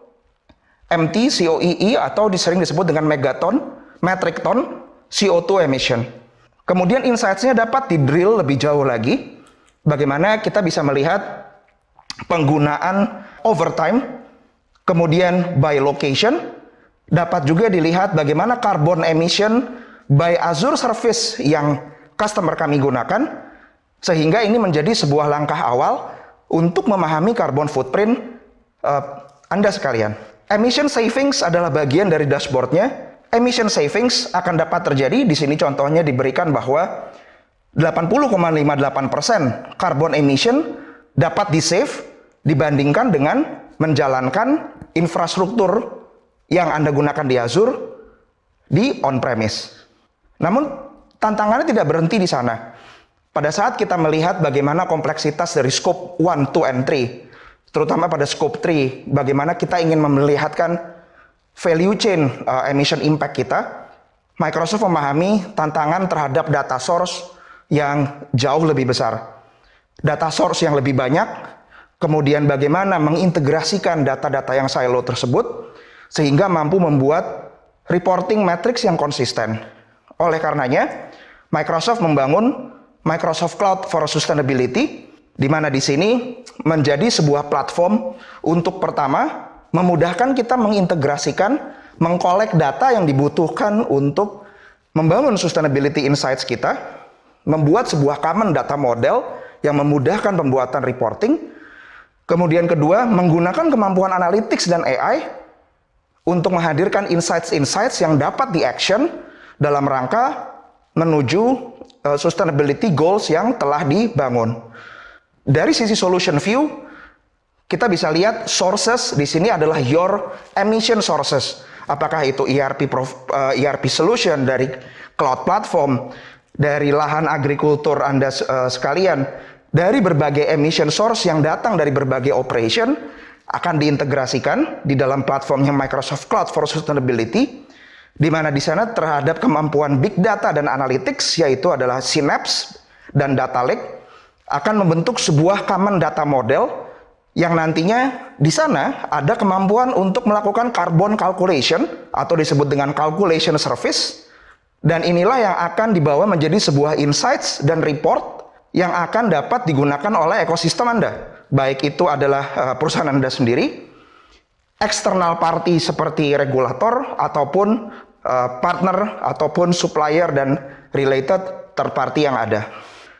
MT COEE atau disering disebut dengan megaton, metric ton CO2 emission. Kemudian insights-nya dapat di-drill lebih jauh lagi, bagaimana kita bisa melihat penggunaan overtime, kemudian by location, Dapat juga dilihat bagaimana carbon emission by Azure Service yang customer kami gunakan, sehingga ini menjadi sebuah langkah awal untuk memahami carbon footprint uh, Anda sekalian. Emission savings adalah bagian dari dashboardnya. Emission savings akan dapat terjadi, di sini contohnya diberikan bahwa 80,58% carbon emission dapat di-save dibandingkan dengan menjalankan infrastruktur yang Anda gunakan di Azure di on-premise. Namun tantangannya tidak berhenti di sana. Pada saat kita melihat bagaimana kompleksitas dari scope 1, 2, and 3, terutama pada scope 3, bagaimana kita ingin melihatkan value chain uh, emission impact kita, Microsoft memahami tantangan terhadap data source yang jauh lebih besar. Data source yang lebih banyak, kemudian bagaimana mengintegrasikan data-data yang silo tersebut, sehingga mampu membuat reporting matrix yang konsisten. Oleh karenanya, Microsoft membangun Microsoft Cloud for Sustainability, di mana di sini menjadi sebuah platform untuk pertama memudahkan kita mengintegrasikan, mengkolek data yang dibutuhkan untuk membangun sustainability insights kita, membuat sebuah common data model yang memudahkan pembuatan reporting, kemudian kedua, menggunakan kemampuan analytics dan AI untuk menghadirkan insights-insights yang dapat di-action dalam rangka menuju uh, sustainability goals yang telah dibangun. Dari sisi solution view, kita bisa lihat sources di sini adalah your emission sources. Apakah itu ERP uh, ERP solution dari cloud platform, dari lahan agrikultur Anda uh, sekalian, dari berbagai emission source yang datang dari berbagai operation, akan diintegrasikan di dalam platformnya Microsoft Cloud for Sustainability, di mana di sana terhadap kemampuan big data dan analytics, yaitu adalah Synapse dan Data Lake, akan membentuk sebuah common data model yang nantinya di sana ada kemampuan untuk melakukan carbon calculation atau disebut dengan calculation service dan inilah yang akan dibawa menjadi sebuah insights dan report yang akan dapat digunakan oleh ekosistem Anda baik itu adalah uh, perusahaan Anda sendiri, eksternal party seperti regulator ataupun uh, partner ataupun supplier dan related third party yang ada.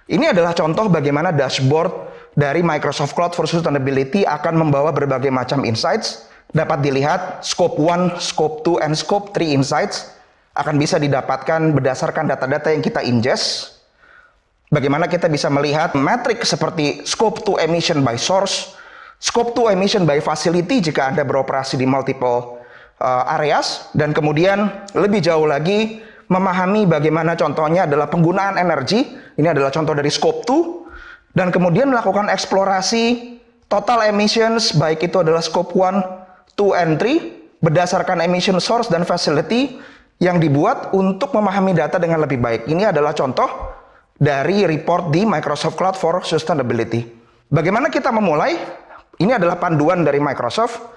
Ini adalah contoh bagaimana dashboard dari Microsoft Cloud for Sustainability akan membawa berbagai macam insights. Dapat dilihat scope 1, scope 2, and scope 3 insights akan bisa didapatkan berdasarkan data-data yang kita ingest. Bagaimana kita bisa melihat metrik seperti scope to emission by source, scope to emission by facility jika Anda beroperasi di multiple uh, areas, dan kemudian lebih jauh lagi memahami bagaimana contohnya adalah penggunaan energi, ini adalah contoh dari scope 2, dan kemudian melakukan eksplorasi total emissions baik itu adalah scope 1, 2, and 3 berdasarkan emission source dan facility yang dibuat untuk memahami data dengan lebih baik. Ini adalah contoh dari report di Microsoft Cloud for Sustainability. Bagaimana kita memulai? Ini adalah panduan dari Microsoft.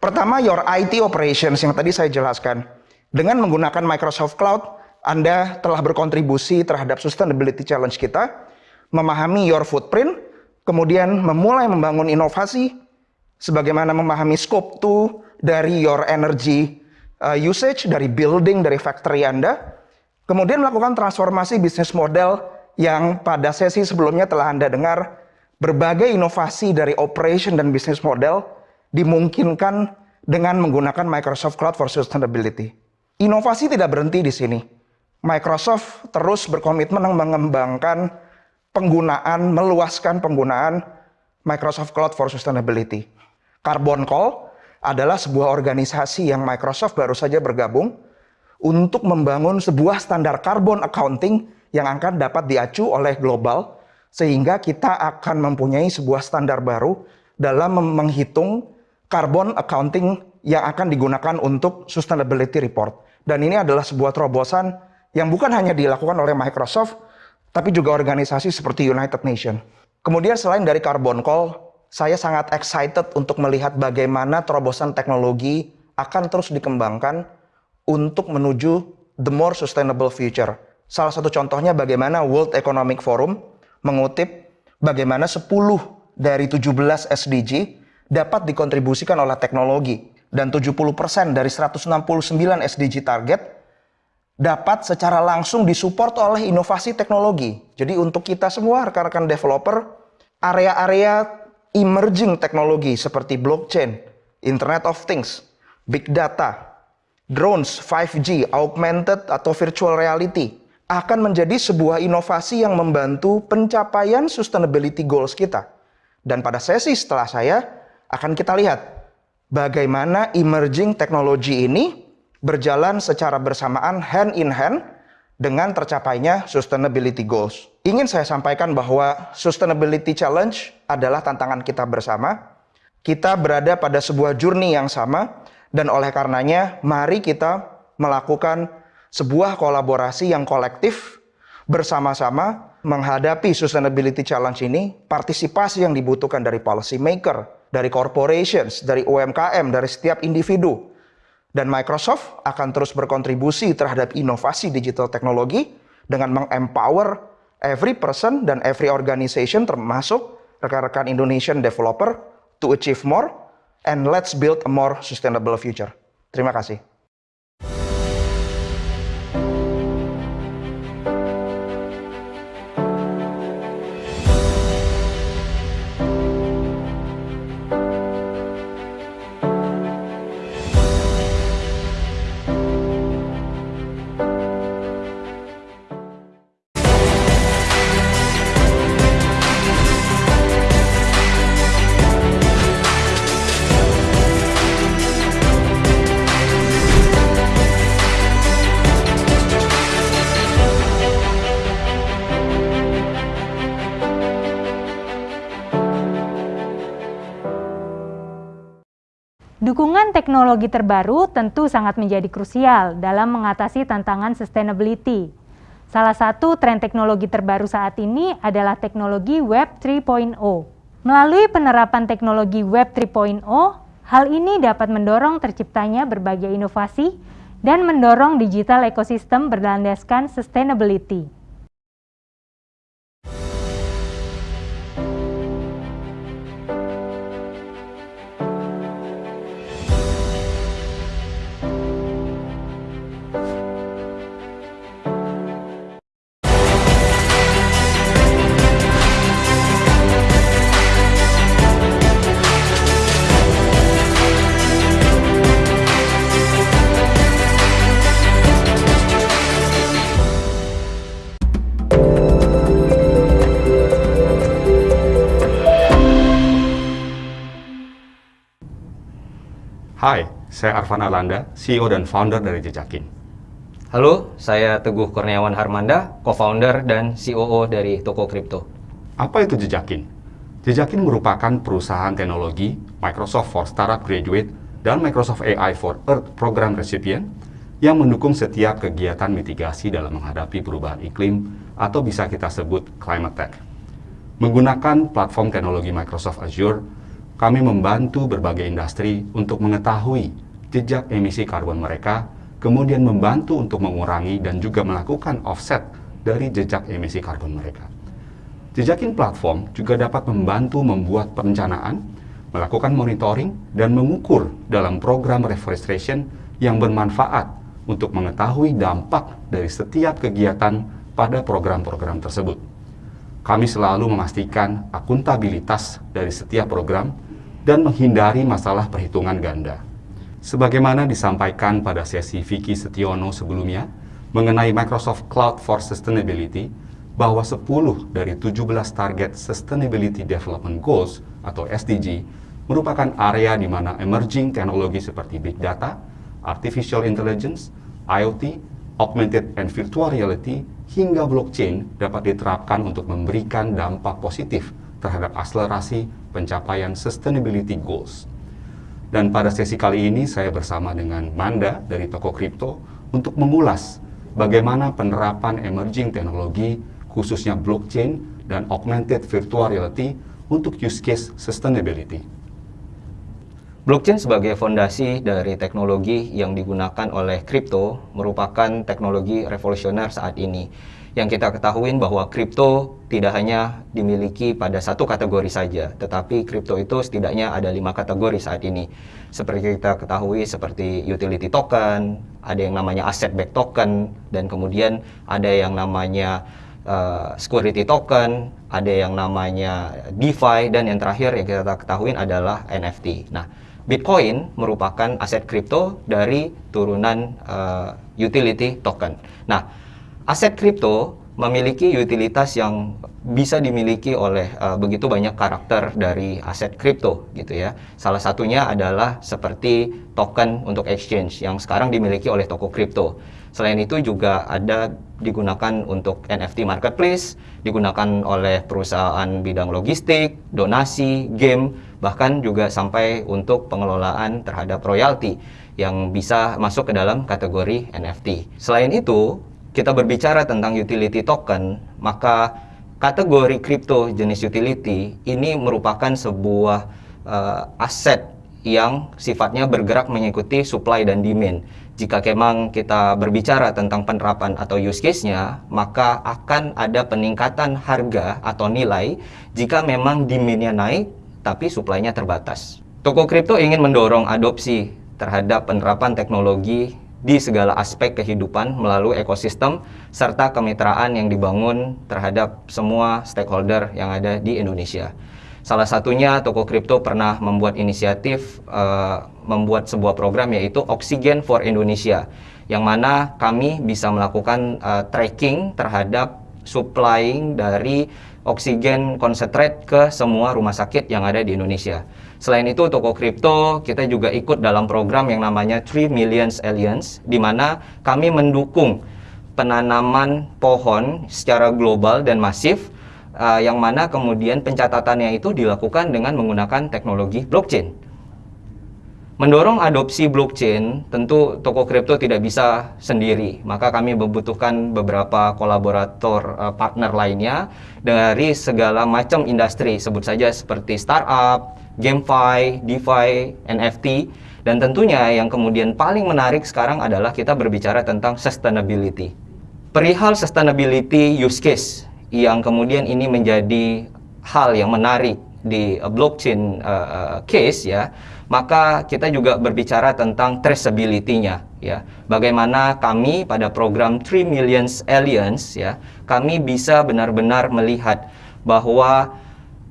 Pertama, your IT operations yang tadi saya jelaskan. Dengan menggunakan Microsoft Cloud, Anda telah berkontribusi terhadap sustainability challenge kita, memahami your footprint, kemudian memulai membangun inovasi, sebagaimana memahami scope 2 dari your energy uh, usage, dari building, dari factory Anda, kemudian melakukan transformasi bisnis model yang pada sesi sebelumnya telah Anda dengar, berbagai inovasi dari operation dan bisnis model dimungkinkan dengan menggunakan Microsoft Cloud for Sustainability. Inovasi tidak berhenti di sini. Microsoft terus berkomitmen mengembangkan penggunaan, meluaskan penggunaan Microsoft Cloud for Sustainability. Carbon Call adalah sebuah organisasi yang Microsoft baru saja bergabung untuk membangun sebuah standar carbon accounting yang akan dapat diacu oleh global sehingga kita akan mempunyai sebuah standar baru dalam menghitung carbon accounting yang akan digunakan untuk sustainability report. Dan ini adalah sebuah terobosan yang bukan hanya dilakukan oleh Microsoft, tapi juga organisasi seperti United Nations. Kemudian selain dari Carbon Call, saya sangat excited untuk melihat bagaimana terobosan teknologi akan terus dikembangkan untuk menuju the more sustainable future. Salah satu contohnya bagaimana World Economic Forum mengutip bagaimana 10 dari 17 SDG dapat dikontribusikan oleh teknologi dan 70% dari 169 SDG target dapat secara langsung disupport oleh inovasi teknologi. Jadi untuk kita semua rekan-rekan developer, area-area emerging teknologi seperti blockchain, Internet of Things, big data, drones, 5G, augmented atau virtual reality akan menjadi sebuah inovasi yang membantu pencapaian sustainability goals kita. Dan pada sesi setelah saya akan kita lihat bagaimana emerging teknologi ini berjalan secara bersamaan hand in hand dengan tercapainya sustainability goals. Ingin saya sampaikan bahwa sustainability challenge adalah tantangan kita bersama. Kita berada pada sebuah journey yang sama dan oleh karenanya mari kita melakukan sebuah kolaborasi yang kolektif bersama-sama menghadapi sustainability challenge ini, partisipasi yang dibutuhkan dari policy maker, dari corporations, dari UMKM, dari setiap individu. Dan Microsoft akan terus berkontribusi terhadap inovasi digital teknologi dengan mengempower every person dan every organization termasuk rekan-rekan Indonesian developer to achieve more and let's build a more sustainable future. Terima kasih. Teknologi terbaru tentu sangat menjadi krusial dalam mengatasi tantangan sustainability. Salah satu tren teknologi terbaru saat ini adalah teknologi Web 3.0. Melalui penerapan teknologi Web 3.0, hal ini dapat mendorong terciptanya berbagai inovasi dan mendorong digital ekosistem berlandaskan sustainability. Hai, saya Arfan Alanda, CEO dan founder dari Jejakin. Halo, saya Teguh Kurniawan Harmanda, co-founder dan COO dari Toko Kripto. Apa itu Jejakin? Jejakin merupakan perusahaan teknologi Microsoft for Startup Graduate dan Microsoft AI for Earth program recipient yang mendukung setiap kegiatan mitigasi dalam menghadapi perubahan iklim atau bisa kita sebut climate tech. Menggunakan platform teknologi Microsoft Azure, kami membantu berbagai industri untuk mengetahui jejak emisi karbon mereka kemudian membantu untuk mengurangi dan juga melakukan offset dari jejak emisi karbon mereka. Jejakin platform juga dapat membantu membuat perencanaan, melakukan monitoring, dan mengukur dalam program reforestation yang bermanfaat untuk mengetahui dampak dari setiap kegiatan pada program-program tersebut. Kami selalu memastikan akuntabilitas dari setiap program dan menghindari masalah perhitungan ganda. Sebagaimana disampaikan pada sesi Vicky Setiono sebelumnya mengenai Microsoft Cloud for Sustainability, bahwa 10 dari 17 target Sustainability Development Goals atau SDG merupakan area di mana emerging teknologi seperti Big Data, Artificial Intelligence, IoT, Augmented and Virtual Reality, hingga blockchain dapat diterapkan untuk memberikan dampak positif terhadap akselerasi pencapaian sustainability goals. Dan pada sesi kali ini saya bersama dengan Manda dari toko kripto untuk mengulas bagaimana penerapan emerging teknologi khususnya blockchain dan augmented virtual reality untuk use case sustainability. Blockchain sebagai fondasi dari teknologi yang digunakan oleh kripto merupakan teknologi revolusioner saat ini yang kita ketahui bahwa kripto tidak hanya dimiliki pada satu kategori saja, tetapi kripto itu setidaknya ada lima kategori saat ini. Seperti kita ketahui seperti utility token, ada yang namanya asset back token, dan kemudian ada yang namanya uh, security token, ada yang namanya DeFi, dan yang terakhir yang kita ketahui adalah NFT. Nah, Bitcoin merupakan aset kripto dari turunan uh, utility token. Nah, aset kripto memiliki utilitas yang bisa dimiliki oleh uh, begitu banyak karakter dari aset kripto gitu ya. Salah satunya adalah seperti token untuk exchange yang sekarang dimiliki oleh toko kripto. Selain itu juga ada digunakan untuk NFT marketplace, digunakan oleh perusahaan bidang logistik, donasi, game, bahkan juga sampai untuk pengelolaan terhadap royalti yang bisa masuk ke dalam kategori NFT. Selain itu, kita berbicara tentang utility token, maka kategori kripto jenis utility ini merupakan sebuah uh, aset yang sifatnya bergerak mengikuti supply dan demand. Jika memang kita berbicara tentang penerapan atau use case-nya, maka akan ada peningkatan harga atau nilai jika memang demand-nya naik tapi supply-nya terbatas. Toko kripto ingin mendorong adopsi terhadap penerapan teknologi di segala aspek kehidupan melalui ekosistem serta kemitraan yang dibangun terhadap semua stakeholder yang ada di Indonesia. Salah satunya toko kripto pernah membuat inisiatif uh, membuat sebuah program yaitu Oxygen for Indonesia yang mana kami bisa melakukan uh, tracking terhadap supplying dari oksigen konsentrate ke semua rumah sakit yang ada di Indonesia. Selain itu, toko kripto kita juga ikut dalam program yang namanya 3 Millions Alliance, di mana kami mendukung penanaman pohon secara global dan masif, uh, yang mana kemudian pencatatannya itu dilakukan dengan menggunakan teknologi blockchain. Mendorong adopsi blockchain, tentu toko kripto tidak bisa sendiri, maka kami membutuhkan beberapa kolaborator uh, partner lainnya dari segala macam industri, sebut saja seperti startup, GameFi, DeFi, NFT, dan tentunya yang kemudian paling menarik sekarang adalah kita berbicara tentang sustainability. Perihal sustainability use case yang kemudian ini menjadi hal yang menarik di blockchain uh, case ya, maka kita juga berbicara tentang traceability-nya ya. Bagaimana kami pada program 3 Millions Alliance ya, kami bisa benar-benar melihat bahwa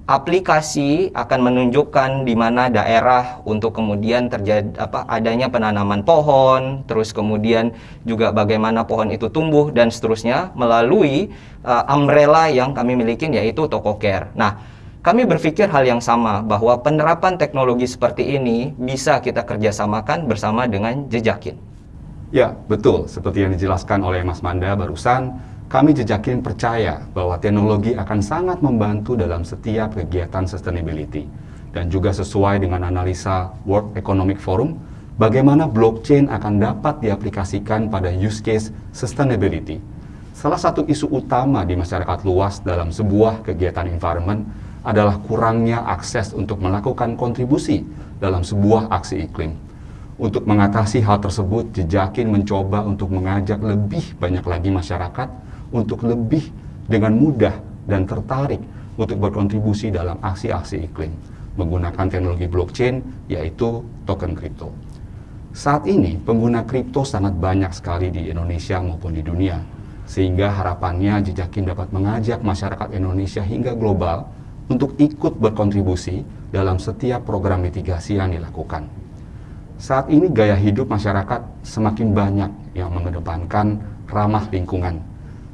aplikasi akan menunjukkan di mana daerah untuk kemudian terjadi apa adanya penanaman pohon, terus kemudian juga bagaimana pohon itu tumbuh dan seterusnya melalui uh, umbrella yang kami miliki yaitu Toko Care. Nah, kami berpikir hal yang sama bahwa penerapan teknologi seperti ini bisa kita kerjasamakan bersama dengan Jejakin. Ya, betul. Seperti yang dijelaskan oleh Mas Manda barusan, kami Jejakin percaya bahwa teknologi akan sangat membantu dalam setiap kegiatan sustainability dan juga sesuai dengan analisa World Economic Forum bagaimana blockchain akan dapat diaplikasikan pada use case sustainability. Salah satu isu utama di masyarakat luas dalam sebuah kegiatan environment adalah kurangnya akses untuk melakukan kontribusi dalam sebuah aksi iklim. Untuk mengatasi hal tersebut, Jejakin mencoba untuk mengajak lebih banyak lagi masyarakat untuk lebih dengan mudah dan tertarik untuk berkontribusi dalam aksi-aksi iklim menggunakan teknologi blockchain yaitu token kripto. Saat ini pengguna kripto sangat banyak sekali di Indonesia maupun di dunia sehingga harapannya Jejakin dapat mengajak masyarakat Indonesia hingga global untuk ikut berkontribusi dalam setiap program mitigasi yang dilakukan. Saat ini gaya hidup masyarakat semakin banyak yang mengedepankan ramah lingkungan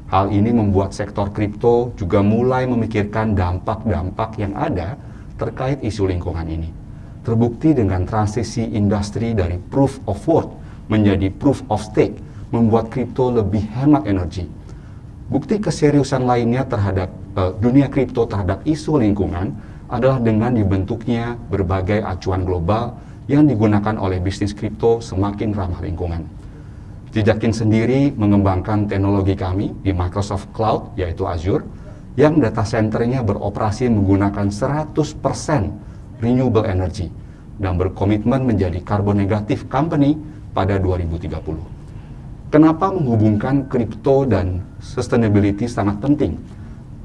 Hal ini membuat sektor kripto juga mulai memikirkan dampak-dampak yang ada terkait isu lingkungan ini. Terbukti dengan transisi industri dari proof of work menjadi proof of stake, membuat kripto lebih hemat energi. Bukti keseriusan lainnya terhadap uh, dunia kripto terhadap isu lingkungan adalah dengan dibentuknya berbagai acuan global yang digunakan oleh bisnis kripto semakin ramah lingkungan. Jejakin sendiri mengembangkan teknologi kami di Microsoft Cloud, yaitu Azure, yang data centernya beroperasi menggunakan 100% renewable energy dan berkomitmen menjadi carbon negatif company pada 2030. Kenapa menghubungkan kripto dan sustainability sangat penting?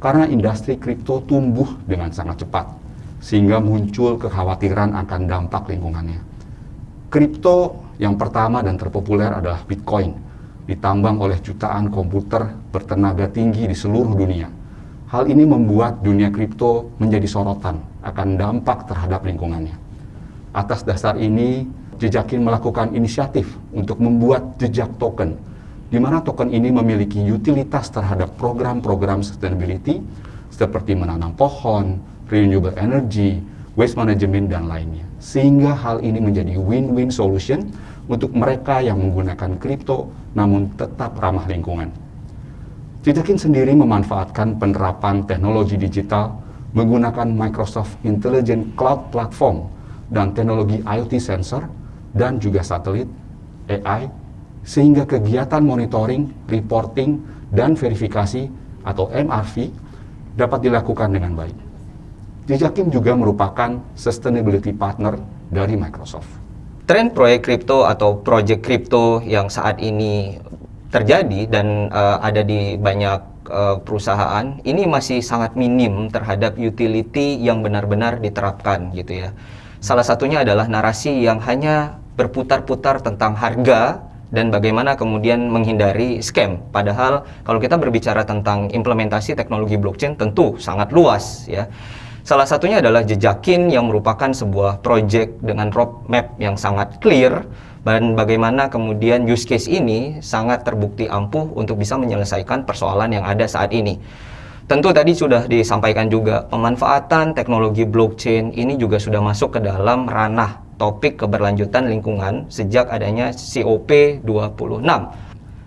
Karena industri kripto tumbuh dengan sangat cepat, sehingga muncul kekhawatiran akan dampak lingkungannya. Kripto yang pertama dan terpopuler adalah Bitcoin, ditambang oleh jutaan komputer bertenaga tinggi di seluruh dunia. Hal ini membuat dunia kripto menjadi sorotan akan dampak terhadap lingkungannya. Atas dasar ini, Jejakin melakukan inisiatif untuk membuat jejak token, di mana token ini memiliki utilitas terhadap program-program sustainability seperti menanam pohon, renewable energy, waste management, dan lainnya. Sehingga hal ini menjadi win-win solution untuk mereka yang menggunakan kripto namun tetap ramah lingkungan. Jejakin sendiri memanfaatkan penerapan teknologi digital menggunakan Microsoft Intelligent Cloud Platform dan teknologi IoT sensor dan juga satelit AI sehingga kegiatan monitoring, reporting, dan verifikasi atau MRV dapat dilakukan dengan baik. Jejakin juga merupakan sustainability partner dari Microsoft tren proyek kripto atau project kripto yang saat ini terjadi dan uh, ada di banyak uh, perusahaan ini masih sangat minim terhadap utility yang benar-benar diterapkan gitu ya. Salah satunya adalah narasi yang hanya berputar-putar tentang harga dan bagaimana kemudian menghindari scam. Padahal kalau kita berbicara tentang implementasi teknologi blockchain tentu sangat luas ya. Salah satunya adalah Jejakin yang merupakan sebuah project dengan roadmap yang sangat clear dan bagaimana kemudian use case ini sangat terbukti ampuh untuk bisa menyelesaikan persoalan yang ada saat ini. Tentu tadi sudah disampaikan juga pemanfaatan teknologi blockchain ini juga sudah masuk ke dalam ranah topik keberlanjutan lingkungan sejak adanya COP 26.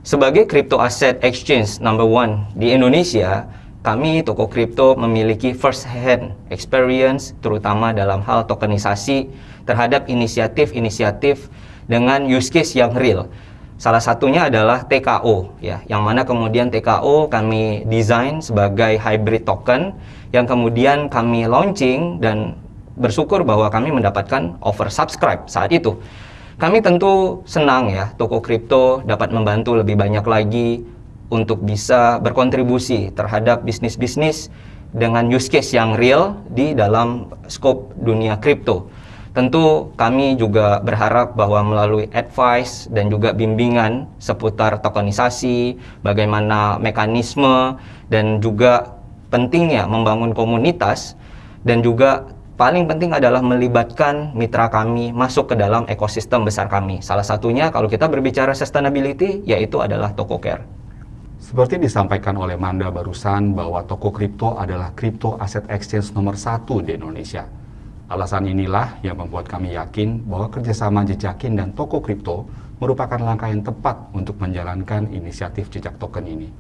Sebagai crypto asset exchange number one di Indonesia, kami toko kripto memiliki first hand experience terutama dalam hal tokenisasi terhadap inisiatif-inisiatif dengan use case yang real. Salah satunya adalah TKO ya, yang mana kemudian TKO kami desain sebagai hybrid token yang kemudian kami launching dan bersyukur bahwa kami mendapatkan oversubscribe saat itu. Kami tentu senang ya, toko kripto dapat membantu lebih banyak lagi untuk bisa berkontribusi terhadap bisnis-bisnis dengan use case yang real di dalam scope dunia kripto. Tentu kami juga berharap bahwa melalui advice dan juga bimbingan seputar tokenisasi, bagaimana mekanisme dan juga pentingnya membangun komunitas dan juga paling penting adalah melibatkan mitra kami masuk ke dalam ekosistem besar kami. Salah satunya kalau kita berbicara sustainability yaitu adalah TokoCare. Seperti disampaikan oleh Manda barusan bahwa toko kripto adalah kripto aset exchange nomor satu di Indonesia. Alasan inilah yang membuat kami yakin bahwa kerjasama Jejakin dan toko kripto merupakan langkah yang tepat untuk menjalankan inisiatif jejak token ini.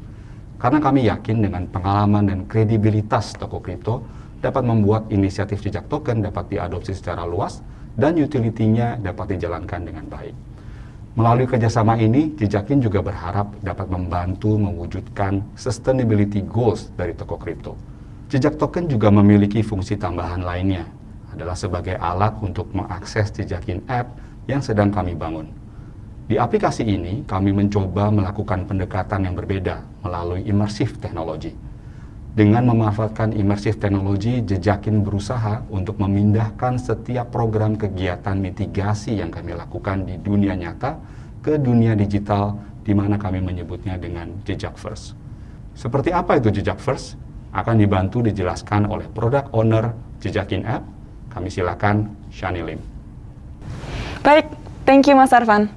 karena kami yakin dengan pengalaman dan kredibilitas toko kripto dapat membuat inisiatif jejak token dapat diadopsi secara luas dan utility-nya dapat dijalankan dengan baik. Melalui kerjasama ini, Jejakin juga berharap dapat membantu mewujudkan sustainability goals dari toko kripto. Jejak token juga memiliki fungsi tambahan lainnya, adalah sebagai alat untuk mengakses Jejakin app yang sedang kami bangun. Di aplikasi ini, kami mencoba melakukan pendekatan yang berbeda melalui immersive teknologi. Dengan memanfaatkan immersive teknologi, Jejakin berusaha untuk memindahkan setiap program kegiatan mitigasi yang kami lakukan di dunia nyata ke dunia digital, di mana kami menyebutnya dengan Jejak First. Seperti apa itu Jejak First? Akan dibantu dijelaskan oleh product owner Jejakin App. Kami silakan Shani Lim. Baik, thank you Mas Arfan.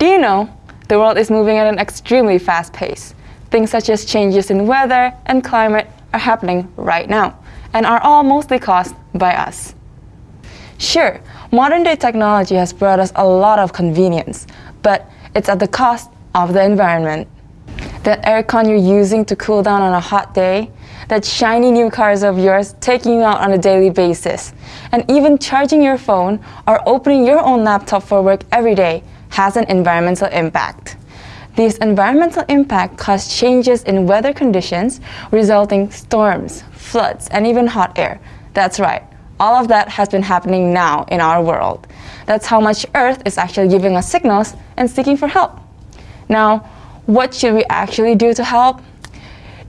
Do you know, the world is moving at an extremely fast pace. Things such as changes in weather and climate are happening right now and are all mostly caused by us. Sure, modern day technology has brought us a lot of convenience, but it's at the cost of the environment. That aircon you're using to cool down on a hot day, that shiny new cars of yours taking you out on a daily basis, and even charging your phone or opening your own laptop for work every day has an environmental impact. These environmental impact cause changes in weather conditions, resulting storms, floods, and even hot air. That's right, all of that has been happening now in our world. That's how much Earth is actually giving us signals and seeking for help. Now, what should we actually do to help?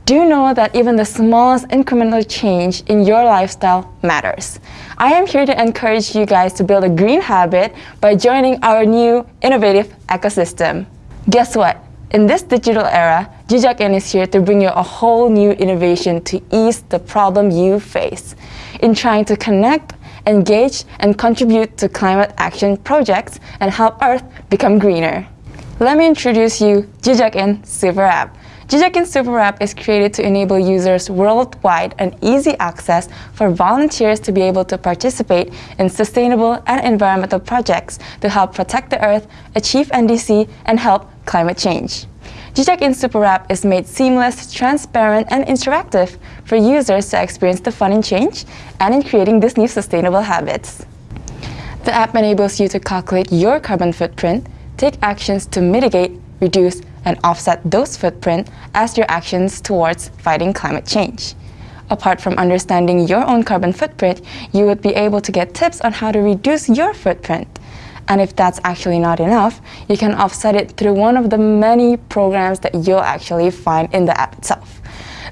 Do you know that even the smallest incremental change in your lifestyle matters? I am here to encourage you guys to build a green habit by joining our new innovative ecosystem. Guess what? In this digital era, Jijakin is here to bring you a whole new innovation to ease the problem you face. In trying to connect, engage, and contribute to climate action projects and help Earth become greener. Let me introduce you Jijakin Super App. Jijakin Super App is created to enable users worldwide an easy access for volunteers to be able to participate in sustainable and environmental projects to help protect the earth, achieve NDC, and help climate change. Jijakin Super App is made seamless, transparent, and interactive for users to experience the fun in change and in creating these new sustainable habits. The app enables you to calculate your carbon footprint, take actions to mitigate, reduce, and offset those footprint as your actions towards fighting climate change. Apart from understanding your own carbon footprint, you would be able to get tips on how to reduce your footprint. And if that's actually not enough, you can offset it through one of the many programs that you'll actually find in the app itself.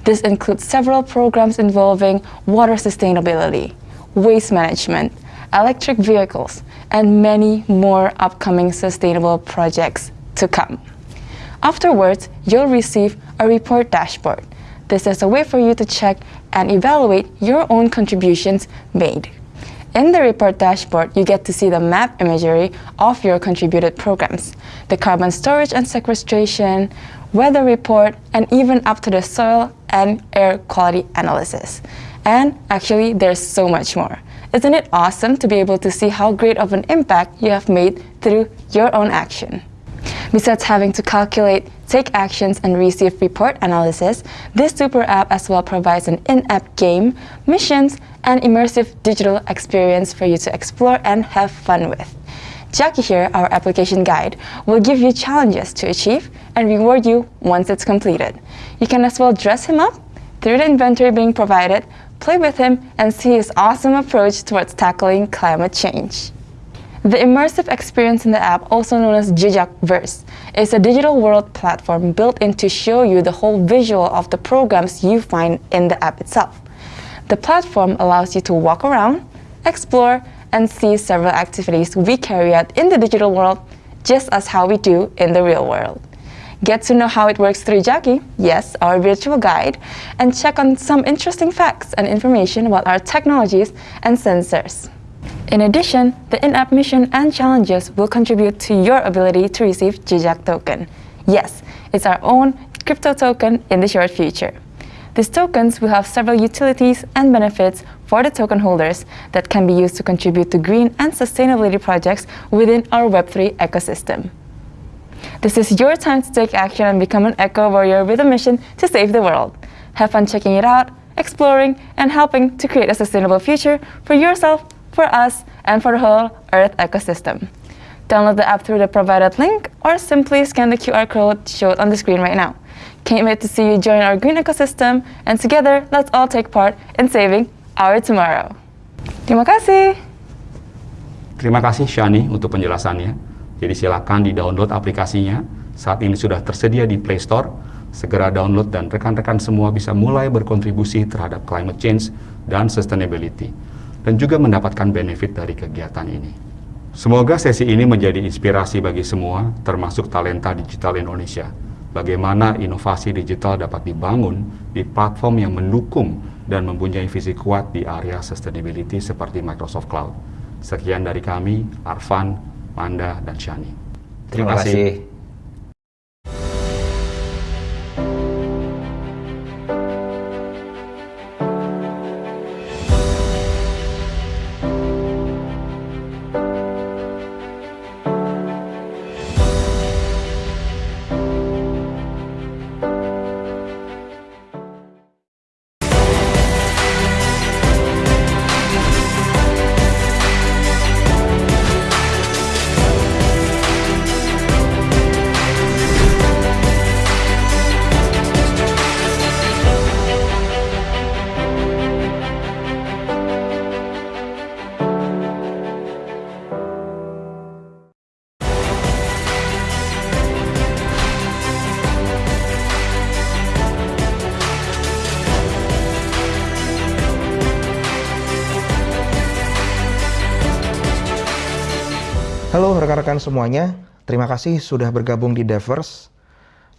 This includes several programs involving water sustainability, waste management, electric vehicles, and many more upcoming sustainable projects to come. Afterwards, you'll receive a report dashboard. This is a way for you to check and evaluate your own contributions made. In the report dashboard, you get to see the map imagery of your contributed programs, the carbon storage and sequestration, weather report, and even up to the soil and air quality analysis. And actually, there's so much more. Isn't it awesome to be able to see how great of an impact you have made through your own action? Besides having to calculate, take actions, and receive report analysis, this super app as well provides an in-app game, missions, and immersive digital experience for you to explore and have fun with. Jackie here, our application guide, will give you challenges to achieve and reward you once it's completed. You can as well dress him up through the inventory being provided, play with him, and see his awesome approach towards tackling climate change. The immersive experience in the app, also known as Jijak Verse, is a digital world platform built in to show you the whole visual of the programs you find in the app itself. The platform allows you to walk around, explore, and see several activities we carry out in the digital world, just as how we do in the real world. Get to know how it works through Jackie, yes, our virtual guide, and check on some interesting facts and information about our technologies and sensors. In addition, the in-app mission and challenges will contribute to your ability to receive Jijak token. Yes, it's our own crypto token in the short future. These tokens will have several utilities and benefits for the token holders that can be used to contribute to green and sustainability projects within our Web3 ecosystem. This is your time to take action and become an eco warrior with a mission to save the world. Have fun checking it out, exploring, and helping to create a sustainable future for yourself, for us, and for the whole Earth ecosystem. Download the app through the provided link or simply scan the QR code showed on the screen right now. Can't wait to see you join our green ecosystem, and together, let's all take part in saving our tomorrow. Terima kasih. Terima kasih Shani untuk penjelasannya. Jadi silakan di-download aplikasinya. Saat ini sudah tersedia di Play Store. Segera download dan rekan-rekan semua bisa mulai berkontribusi terhadap climate change dan sustainability. Dan juga mendapatkan benefit dari kegiatan ini. Semoga sesi ini menjadi inspirasi bagi semua, termasuk talenta digital Indonesia. Bagaimana inovasi digital dapat dibangun di platform yang mendukung dan mempunyai visi kuat di area sustainability seperti Microsoft Cloud. Sekian dari kami, Arfan, Manda, dan Shani. Terima, Terima kasih. kasih. Semuanya, terima kasih sudah bergabung di Devers.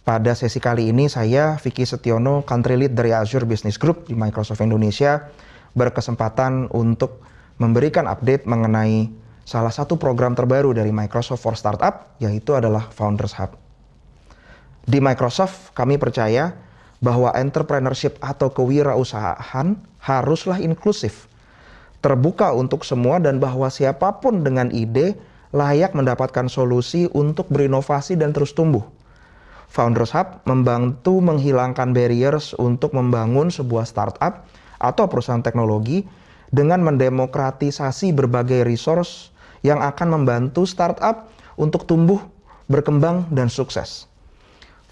Pada sesi kali ini saya, Vicky Setiono, Country Lead dari Azure Business Group di Microsoft Indonesia, berkesempatan untuk memberikan update mengenai salah satu program terbaru dari Microsoft for Startup, yaitu adalah Founders Hub. Di Microsoft, kami percaya bahwa entrepreneurship atau kewirausahaan haruslah inklusif, terbuka untuk semua dan bahwa siapa pun dengan ide layak mendapatkan solusi untuk berinovasi dan terus tumbuh. Founders Hub membantu menghilangkan barriers untuk membangun sebuah startup atau perusahaan teknologi dengan mendemokratisasi berbagai resource yang akan membantu startup untuk tumbuh, berkembang, dan sukses.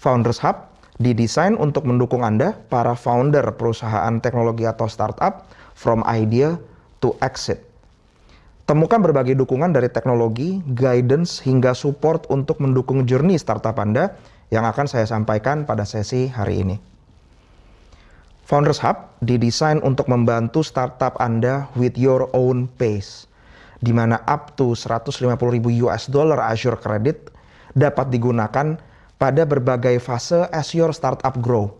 Founders Hub didesain untuk mendukung Anda, para founder perusahaan teknologi atau startup, from idea to exit. Temukan berbagai dukungan dari teknologi, guidance, hingga support untuk mendukung journey startup Anda yang akan saya sampaikan pada sesi hari ini. Founders Hub didesain untuk membantu startup Anda with your own pace, di mana up to 150.000 US dollar Azure Credit dapat digunakan pada berbagai fase as your startup grow.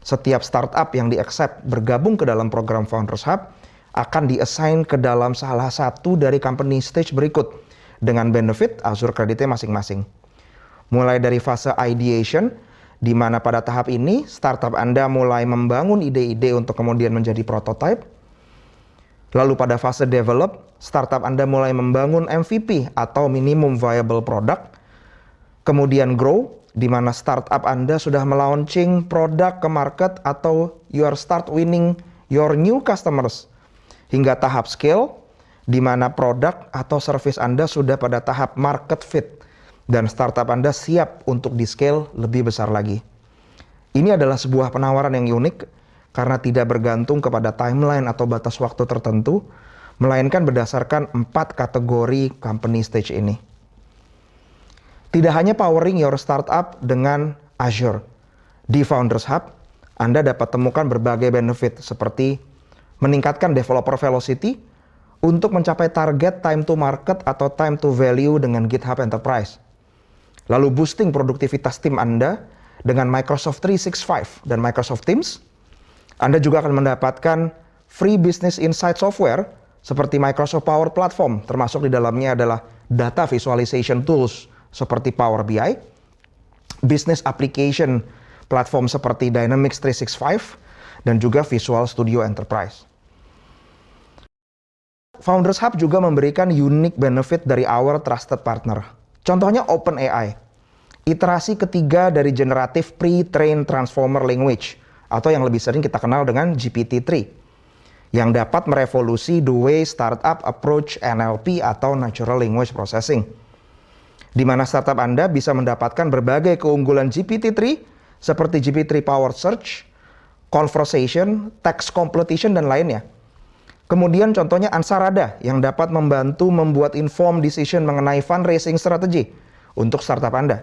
Setiap startup yang di-accept bergabung ke dalam program Founders Hub akan diassign ke dalam salah satu dari company stage berikut dengan benefit Azure kreditnya masing-masing. Mulai dari fase ideation, di mana pada tahap ini startup Anda mulai membangun ide-ide untuk kemudian menjadi prototype. Lalu pada fase develop, startup Anda mulai membangun MVP atau minimum viable product. Kemudian grow, di mana startup Anda sudah melaunching produk ke market atau you are start winning your new customers hingga tahap scale di mana produk atau service Anda sudah pada tahap market fit dan startup Anda siap untuk di-scale lebih besar lagi. Ini adalah sebuah penawaran yang unik karena tidak bergantung kepada timeline atau batas waktu tertentu, melainkan berdasarkan empat kategori company stage ini. Tidak hanya powering your startup dengan Azure. Di Founders Hub, Anda dapat temukan berbagai benefit seperti meningkatkan developer velocity untuk mencapai target time to market atau time to value dengan GitHub Enterprise. Lalu boosting produktivitas tim Anda dengan Microsoft 365 dan Microsoft Teams. Anda juga akan mendapatkan free business insight software seperti Microsoft Power Platform, termasuk di dalamnya adalah data visualization tools seperti Power BI, business application platform seperti Dynamics 365, dan juga Visual Studio Enterprise. Founders Hub juga memberikan unique benefit dari our trusted partner. Contohnya OpenAI. iterasi ketiga dari generative pre-trained transformer language atau yang lebih sering kita kenal dengan GPT-3 yang dapat merevolusi the way startup approach NLP atau Natural Language Processing. Di mana startup Anda bisa mendapatkan berbagai keunggulan GPT-3 seperti GPT-3 Power Search, Conversation, Text Completion, dan lainnya. Kemudian contohnya Ansarada yang dapat membantu membuat informed decision mengenai fundraising strategi untuk startup Anda.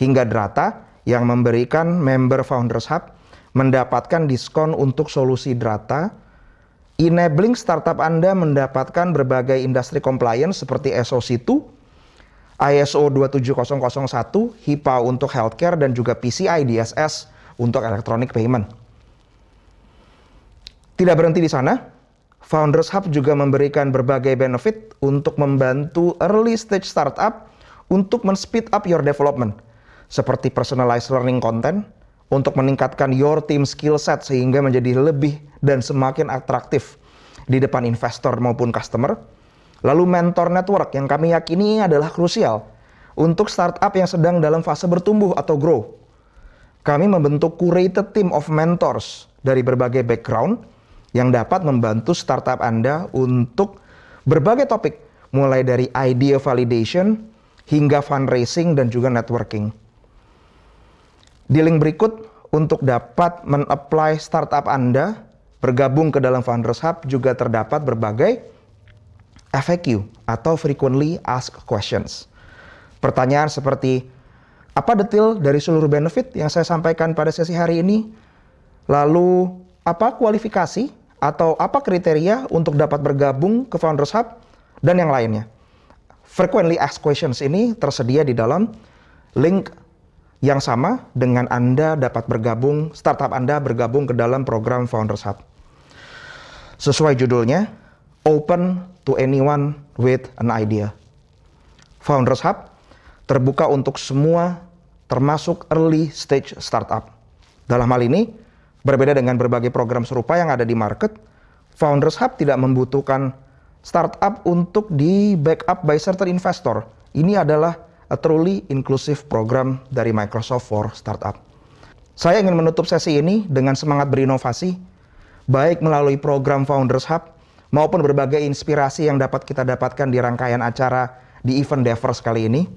Hingga Drata yang memberikan member Founders Hub mendapatkan diskon untuk solusi Drata, enabling startup Anda mendapatkan berbagai industri compliance seperti SOC 2, ISO 27001, HIPAA untuk healthcare, dan juga PCI DSS untuk electronic payment. Tidak berhenti di sana, Founders Hub juga memberikan berbagai benefit untuk membantu early stage startup untuk men-speed up your development, seperti personalized learning content, untuk meningkatkan your team skill set sehingga menjadi lebih dan semakin atraktif di depan investor maupun customer. Lalu mentor network yang kami yakini adalah krusial untuk startup yang sedang dalam fase bertumbuh atau grow. Kami membentuk curated team of mentors dari berbagai background yang dapat membantu startup Anda untuk berbagai topik, mulai dari idea validation hingga fundraising dan juga networking. Di link berikut untuk dapat men-apply startup Anda bergabung ke dalam Founders Hub juga terdapat berbagai FAQ atau frequently asked questions. Pertanyaan seperti apa detail dari seluruh benefit yang saya sampaikan pada sesi hari ini? Lalu apa kualifikasi atau apa kriteria untuk dapat bergabung ke Founders Hub dan yang lainnya. Frequently asked questions ini tersedia di dalam link yang sama dengan Anda dapat bergabung, startup Anda bergabung ke dalam program Founders Hub. Sesuai judulnya, Open to Anyone with an Idea. Founders Hub terbuka untuk semua termasuk early stage startup. Dalam hal ini, Berbeda dengan berbagai program serupa yang ada di market, Founders Hub tidak membutuhkan startup untuk di backup by certain investor. Ini adalah a truly inclusive program dari Microsoft for Startup. Saya ingin menutup sesi ini dengan semangat berinovasi, baik melalui program Founders Hub maupun berbagai inspirasi yang dapat kita dapatkan di rangkaian acara di event Devers kali ini.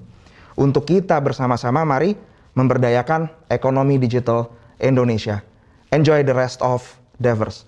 Untuk kita bersama-sama mari memberdayakan ekonomi digital Indonesia. Enjoy the rest of Devers.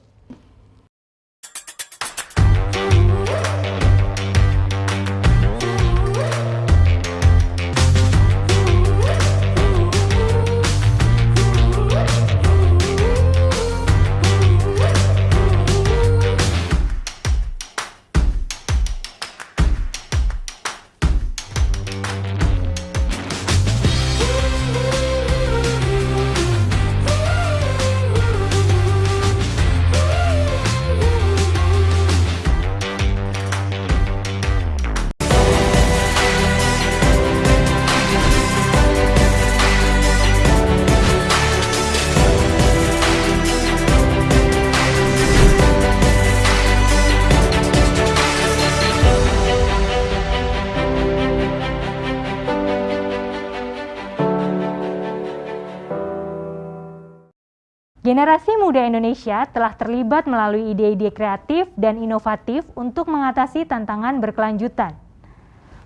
Muda Indonesia telah terlibat melalui ide-ide kreatif dan inovatif untuk mengatasi tantangan berkelanjutan.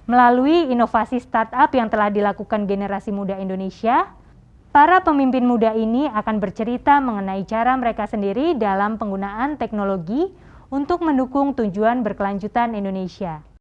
Melalui inovasi startup yang telah dilakukan generasi muda Indonesia, para pemimpin muda ini akan bercerita mengenai cara mereka sendiri dalam penggunaan teknologi untuk mendukung tujuan berkelanjutan Indonesia.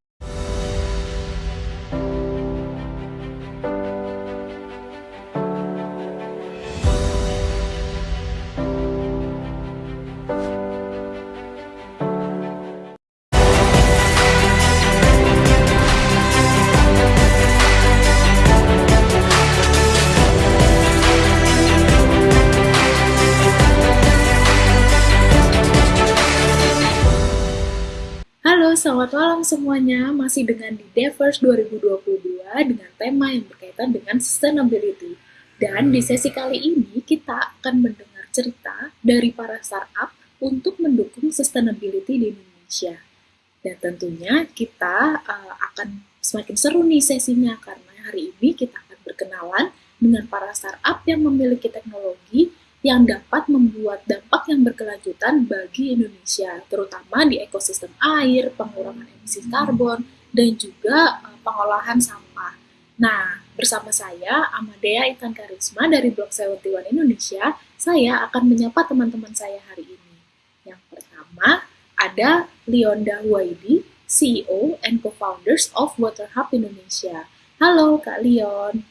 Selamat malam semuanya. Masih dengan di Devers 2022 dengan tema yang berkaitan dengan sustainability. Dan di sesi kali ini kita akan mendengar cerita dari para startup untuk mendukung sustainability di Indonesia. Dan tentunya kita uh, akan semakin seru nih sesinya karena hari ini kita akan berkenalan dengan para startup yang memiliki teknologi yang dapat membuat dampak yang berkelanjutan bagi Indonesia, terutama di ekosistem air, pengurangan emisi karbon, dan juga uh, pengolahan sampah. Nah, bersama saya, Amadea Intan Karisma dari Blog 71 Indonesia, saya akan menyapa teman-teman saya hari ini. Yang pertama, ada Leonda Huaidi, CEO and co-founders of Water Hub Indonesia. Halo Kak Leon.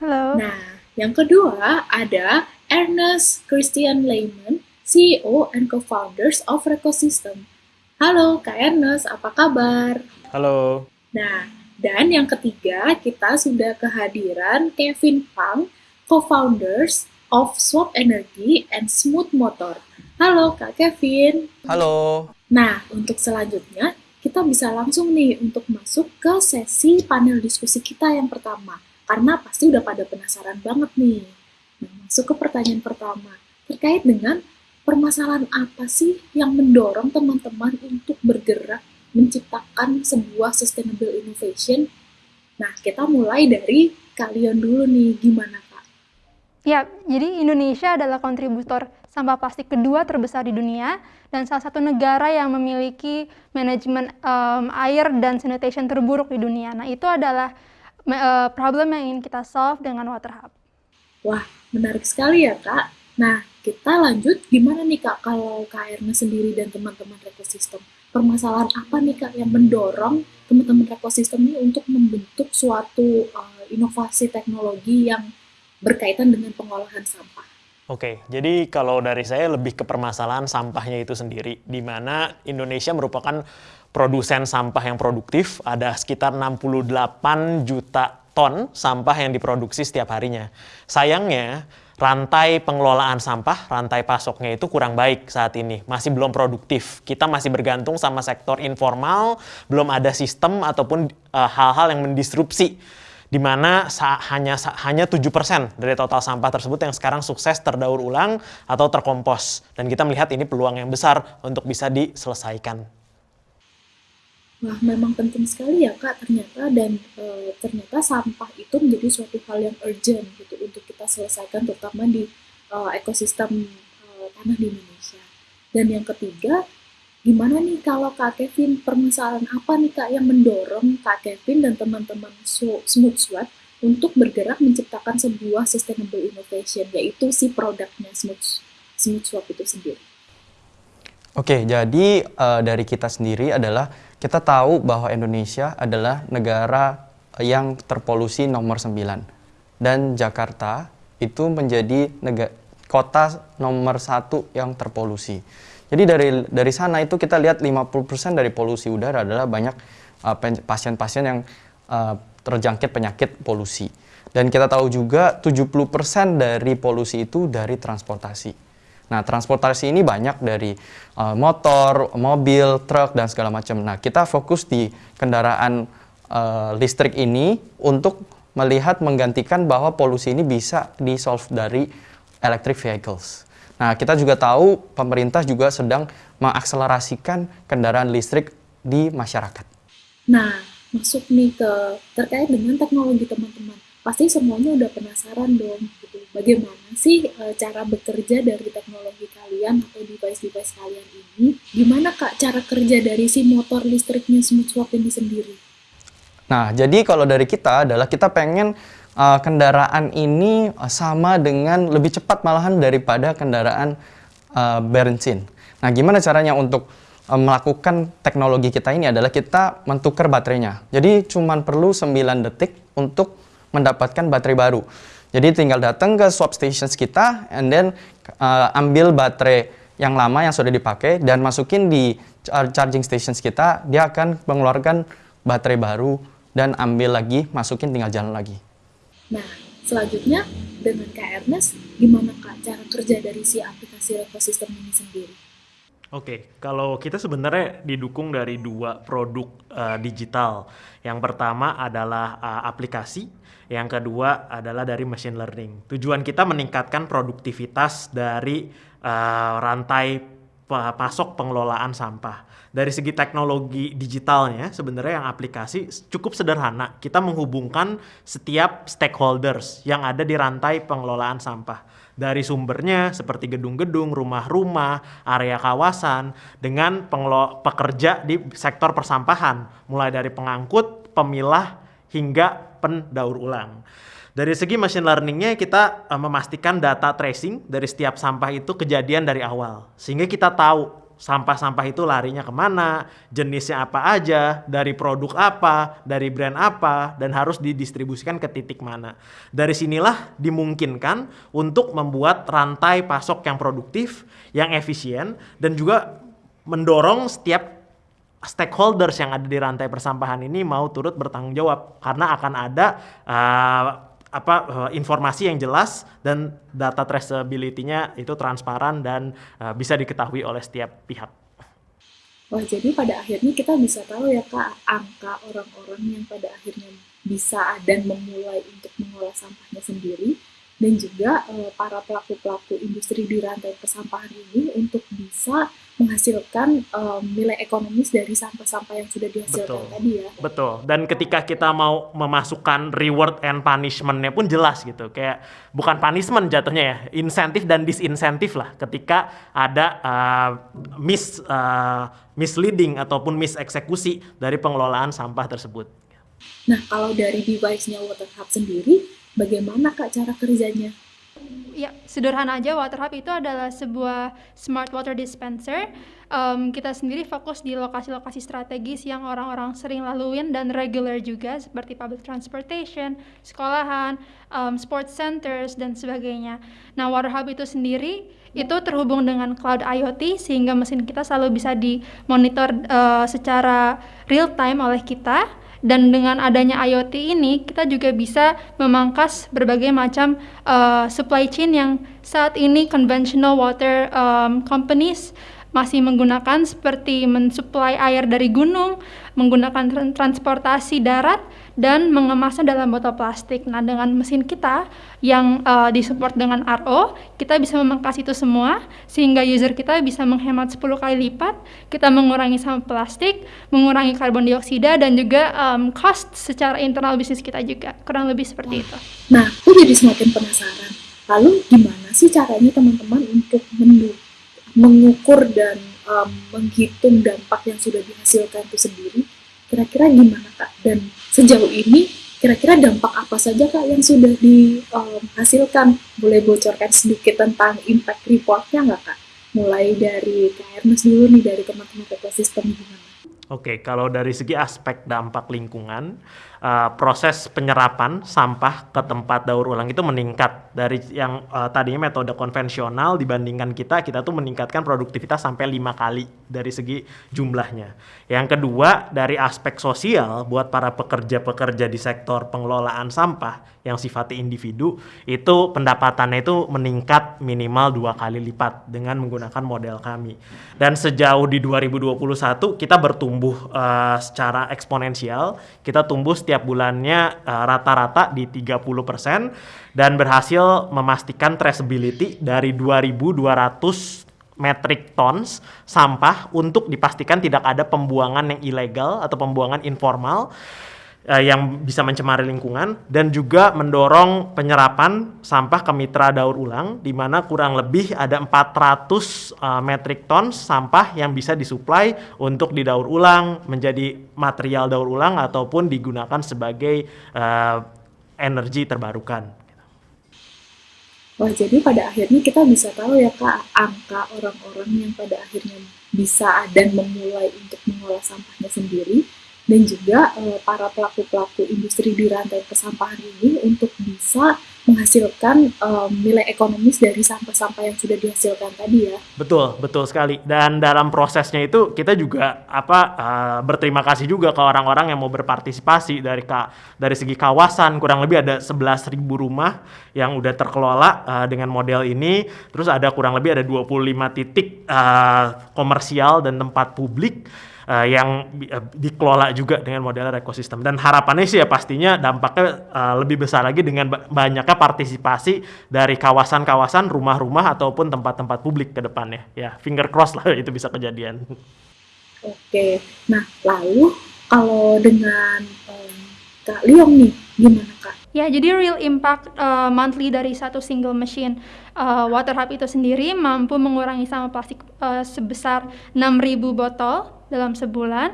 Halo. Nah, yang kedua ada Ernest Christian Lehman, CEO and co-founders of Recosystem. Halo Kak Ernest, apa kabar? Halo. Nah, dan yang ketiga kita sudah kehadiran Kevin Pang, co-founders of Swap Energy and Smooth Motor. Halo Kak Kevin. Halo. Nah, untuk selanjutnya kita bisa langsung nih untuk masuk ke sesi panel diskusi kita yang pertama karena pasti udah pada penasaran banget nih. Nah, masuk ke pertanyaan pertama, terkait dengan permasalahan apa sih yang mendorong teman-teman untuk bergerak menciptakan sebuah sustainable innovation? Nah, kita mulai dari kalian dulu nih, gimana Kak? Ya, jadi Indonesia adalah kontributor sampah plastik kedua terbesar di dunia dan salah satu negara yang memiliki manajemen um, air dan sanitation terburuk di dunia. Nah, itu adalah uh, problem yang ingin kita solve dengan Water Hub. Wah, menarik sekali ya Kak. Nah, kita lanjut gimana nih Kak kalau KRN sendiri dan teman-teman ekosistem? Permasalahan apa nih Kak yang mendorong teman-teman ekosistem ini untuk membentuk suatu uh, inovasi teknologi yang berkaitan dengan pengolahan sampah? Oke, jadi kalau dari saya lebih ke permasalahan sampahnya itu sendiri, di mana Indonesia merupakan produsen sampah yang produktif, ada sekitar 68 juta ton sampah yang diproduksi setiap harinya. Sayangnya, rantai pengelolaan sampah, rantai pasoknya itu kurang baik saat ini, masih belum produktif. Kita masih bergantung sama sektor informal, belum ada sistem ataupun eh, hal-hal uh, yang mendisrupsi di mana hanya hanya 7% dari total sampah tersebut yang sekarang sukses terdaur ulang atau terkompos dan kita melihat ini peluang yang besar untuk bisa diselesaikan. Wah, memang penting sekali ya Kak ternyata dan e, ternyata sampah itu menjadi suatu hal yang urgent gitu untuk kita selesaikan terutama di e, ekosistem e, tanah di Indonesia. Dan yang ketiga, gimana nih kalau Kak Kevin permasalahan apa nih Kak yang mendorong Kak Kevin dan teman-teman Smooth Swap untuk bergerak menciptakan sebuah sustainable innovation yaitu si produknya Smooth Smooth Swap itu sendiri. Oke, jadi uh, dari kita sendiri adalah kita tahu bahwa Indonesia adalah negara yang terpolusi nomor 9 dan Jakarta itu menjadi negara, kota nomor satu yang terpolusi. Jadi dari dari sana itu kita lihat 50% dari polusi udara adalah banyak uh, pasien-pasien uh, yang uh, terjangkit penyakit polusi. Dan kita tahu juga 70% dari polusi itu dari transportasi. Nah, transportasi ini banyak dari uh, motor, mobil, truk, dan segala macam. Nah, kita fokus di kendaraan uh, listrik ini untuk melihat menggantikan bahwa polusi ini bisa di-solve dari electric vehicles. Nah, kita juga tahu pemerintah juga sedang mengakselerasikan kendaraan listrik di masyarakat. Nah, masuk nih ke terkait dengan teknologi teman-teman. Pasti semuanya udah penasaran dong bagaimana sih e, cara bekerja dari teknologi kalian atau device-device kalian ini? Gimana kak cara kerja dari si motor listriknya Smooth Swap ini sendiri? Nah, jadi kalau dari kita adalah kita pengen uh, kendaraan ini sama dengan lebih cepat malahan daripada kendaraan uh, bensin. Nah, gimana caranya untuk melakukan teknologi kita ini adalah kita mentukar baterainya. Jadi cuma perlu 9 detik untuk mendapatkan baterai baru. Jadi tinggal datang ke swap stations kita and then uh, ambil baterai yang lama yang sudah dipakai dan masukin di charging stations kita, dia akan mengeluarkan baterai baru dan ambil lagi, masukin tinggal jalan lagi. Nah, selanjutnya dengan Kak Ernest, gimana Kak cara kerja dari si aplikasi ekosistem ini sendiri? Oke, kalau kita sebenarnya didukung dari dua produk uh, digital. Yang pertama adalah uh, aplikasi yang kedua adalah dari machine learning. Tujuan kita meningkatkan produktivitas dari uh, rantai pasok pengelolaan sampah. Dari segi teknologi digitalnya, sebenarnya yang aplikasi cukup sederhana. Kita menghubungkan setiap stakeholders yang ada di rantai pengelolaan sampah. Dari sumbernya seperti gedung-gedung, rumah-rumah, area kawasan, dengan pekerja di sektor persampahan, mulai dari pengangkut, pemilah, hingga pendaur ulang. Dari segi machine learningnya kita uh, memastikan data tracing dari setiap sampah itu kejadian dari awal. Sehingga kita tahu sampah-sampah itu larinya ke mana, jenisnya apa aja, dari produk apa, dari brand apa, dan harus didistribusikan ke titik mana. Dari sinilah dimungkinkan untuk membuat rantai pasok yang produktif, yang efisien, dan juga mendorong setiap stakeholders yang ada di rantai persampahan ini mau turut bertanggung jawab karena akan ada uh, apa uh, informasi yang jelas dan data traceability-nya itu transparan dan uh, bisa diketahui oleh setiap pihak. Wah, jadi pada akhirnya kita bisa tahu ya Kak, angka orang-orang yang pada akhirnya bisa dan memulai untuk mengolah sampahnya sendiri dan juga uh, para pelaku-pelaku industri di rantai persampahan ini untuk bisa menghasilkan um, nilai ekonomis dari sampah-sampah yang sudah dihasilkan Betul. tadi ya. Betul. Dan ketika kita mau memasukkan reward and punishment-nya pun jelas gitu. Kayak bukan punishment jatuhnya ya, insentif dan disinsentif lah ketika ada uh, mis uh, misleading ataupun miseksekusi dari pengelolaan sampah tersebut. Nah, kalau dari device-nya Water Hub sendiri, bagaimana Kak cara kerjanya? Ya, sederhana aja Water Hub itu adalah sebuah smart water dispenser. Um, kita sendiri fokus di lokasi-lokasi strategis yang orang-orang sering laluin dan regular juga seperti public transportation, sekolahan, um, sports centers dan sebagainya. Nah, Water Hub itu sendiri itu terhubung dengan cloud IoT sehingga mesin kita selalu bisa dimonitor uh, secara real time oleh kita dan dengan adanya IoT ini kita juga bisa memangkas berbagai macam uh, supply chain yang saat ini conventional water um, companies masih menggunakan seperti mensuplai air dari gunung, menggunakan transportasi darat dan mengemasnya dalam botol plastik. Nah, dengan mesin kita yang uh, disupport dengan RO, kita bisa memangkas itu semua sehingga user kita bisa menghemat 10 kali lipat, kita mengurangi sampah plastik, mengurangi karbon dioksida dan juga um, cost secara internal bisnis kita juga. Kurang lebih seperti itu. Nah, aku jadi semakin penasaran. Lalu gimana sih caranya teman-teman untuk mengukur dan um, menghitung dampak yang sudah dihasilkan itu sendiri? Kira-kira gimana Kak? Dan sejauh ini kira-kira dampak apa saja Kak yang sudah dihasilkan? Boleh bocorkan sedikit tentang impact reportnya nggak Kak? Mulai dari Kak dulu nih, dari teman-teman ekosistem gimana? Oke, kalau dari segi aspek dampak lingkungan, uh, proses penyerapan sampah ke tempat daur ulang itu meningkat dari yang uh, tadinya metode konvensional dibandingkan kita kita tuh meningkatkan produktivitas sampai lima kali dari segi jumlahnya. Yang kedua dari aspek sosial buat para pekerja-pekerja di sektor pengelolaan sampah yang sifatnya individu itu pendapatannya itu meningkat minimal dua kali lipat dengan menggunakan model kami. Dan sejauh di 2021 kita bertumbuh uh, secara eksponensial, kita tumbuh setiap setiap bulannya eh, rata-rata uh, di 30% dan berhasil memastikan traceability dari 2200 metric tons sampah untuk dipastikan tidak ada pembuangan yang ilegal atau pembuangan informal uh, yang bisa mencemari lingkungan dan juga mendorong penyerapan sampah ke mitra daur ulang di mana kurang lebih ada 400 uh, metric tons sampah yang bisa disuplai untuk didaur ulang menjadi material daur ulang ataupun digunakan sebagai uh, energi terbarukan. Wah, jadi pada akhirnya kita bisa tahu ya Kak, angka orang-orang yang pada akhirnya bisa dan memulai untuk mengolah sampahnya sendiri dan juga uh, para pelaku-pelaku industri di rantai persampahan ini untuk bisa menghasilkan um, nilai ekonomis dari sampah-sampah yang sudah dihasilkan tadi ya. Betul, betul sekali. Dan dalam prosesnya itu kita juga apa uh, berterima kasih juga ke orang-orang yang mau berpartisipasi dari ka, dari segi kawasan kurang lebih ada 11.000 rumah yang udah terkelola uh, dengan model ini. Terus ada kurang lebih ada 25 titik uh, komersial dan tempat publik uh, yang uh, dikelola juga dengan model ekosistem. Dan harapannya sih ya pastinya dampaknya uh, lebih besar lagi dengan banyaknya partisipasi dari kawasan-kawasan, rumah-rumah ataupun tempat-tempat publik ke depannya. Ya, finger cross lah itu bisa kejadian. Oke, nah lalu kalau dengan um, Kak Liong nih, gimana Kak? Ya, jadi real impact uh, monthly dari satu single machine uh, water hub itu sendiri mampu mengurangi sampah plastik uh, sebesar 6.000 botol dalam sebulan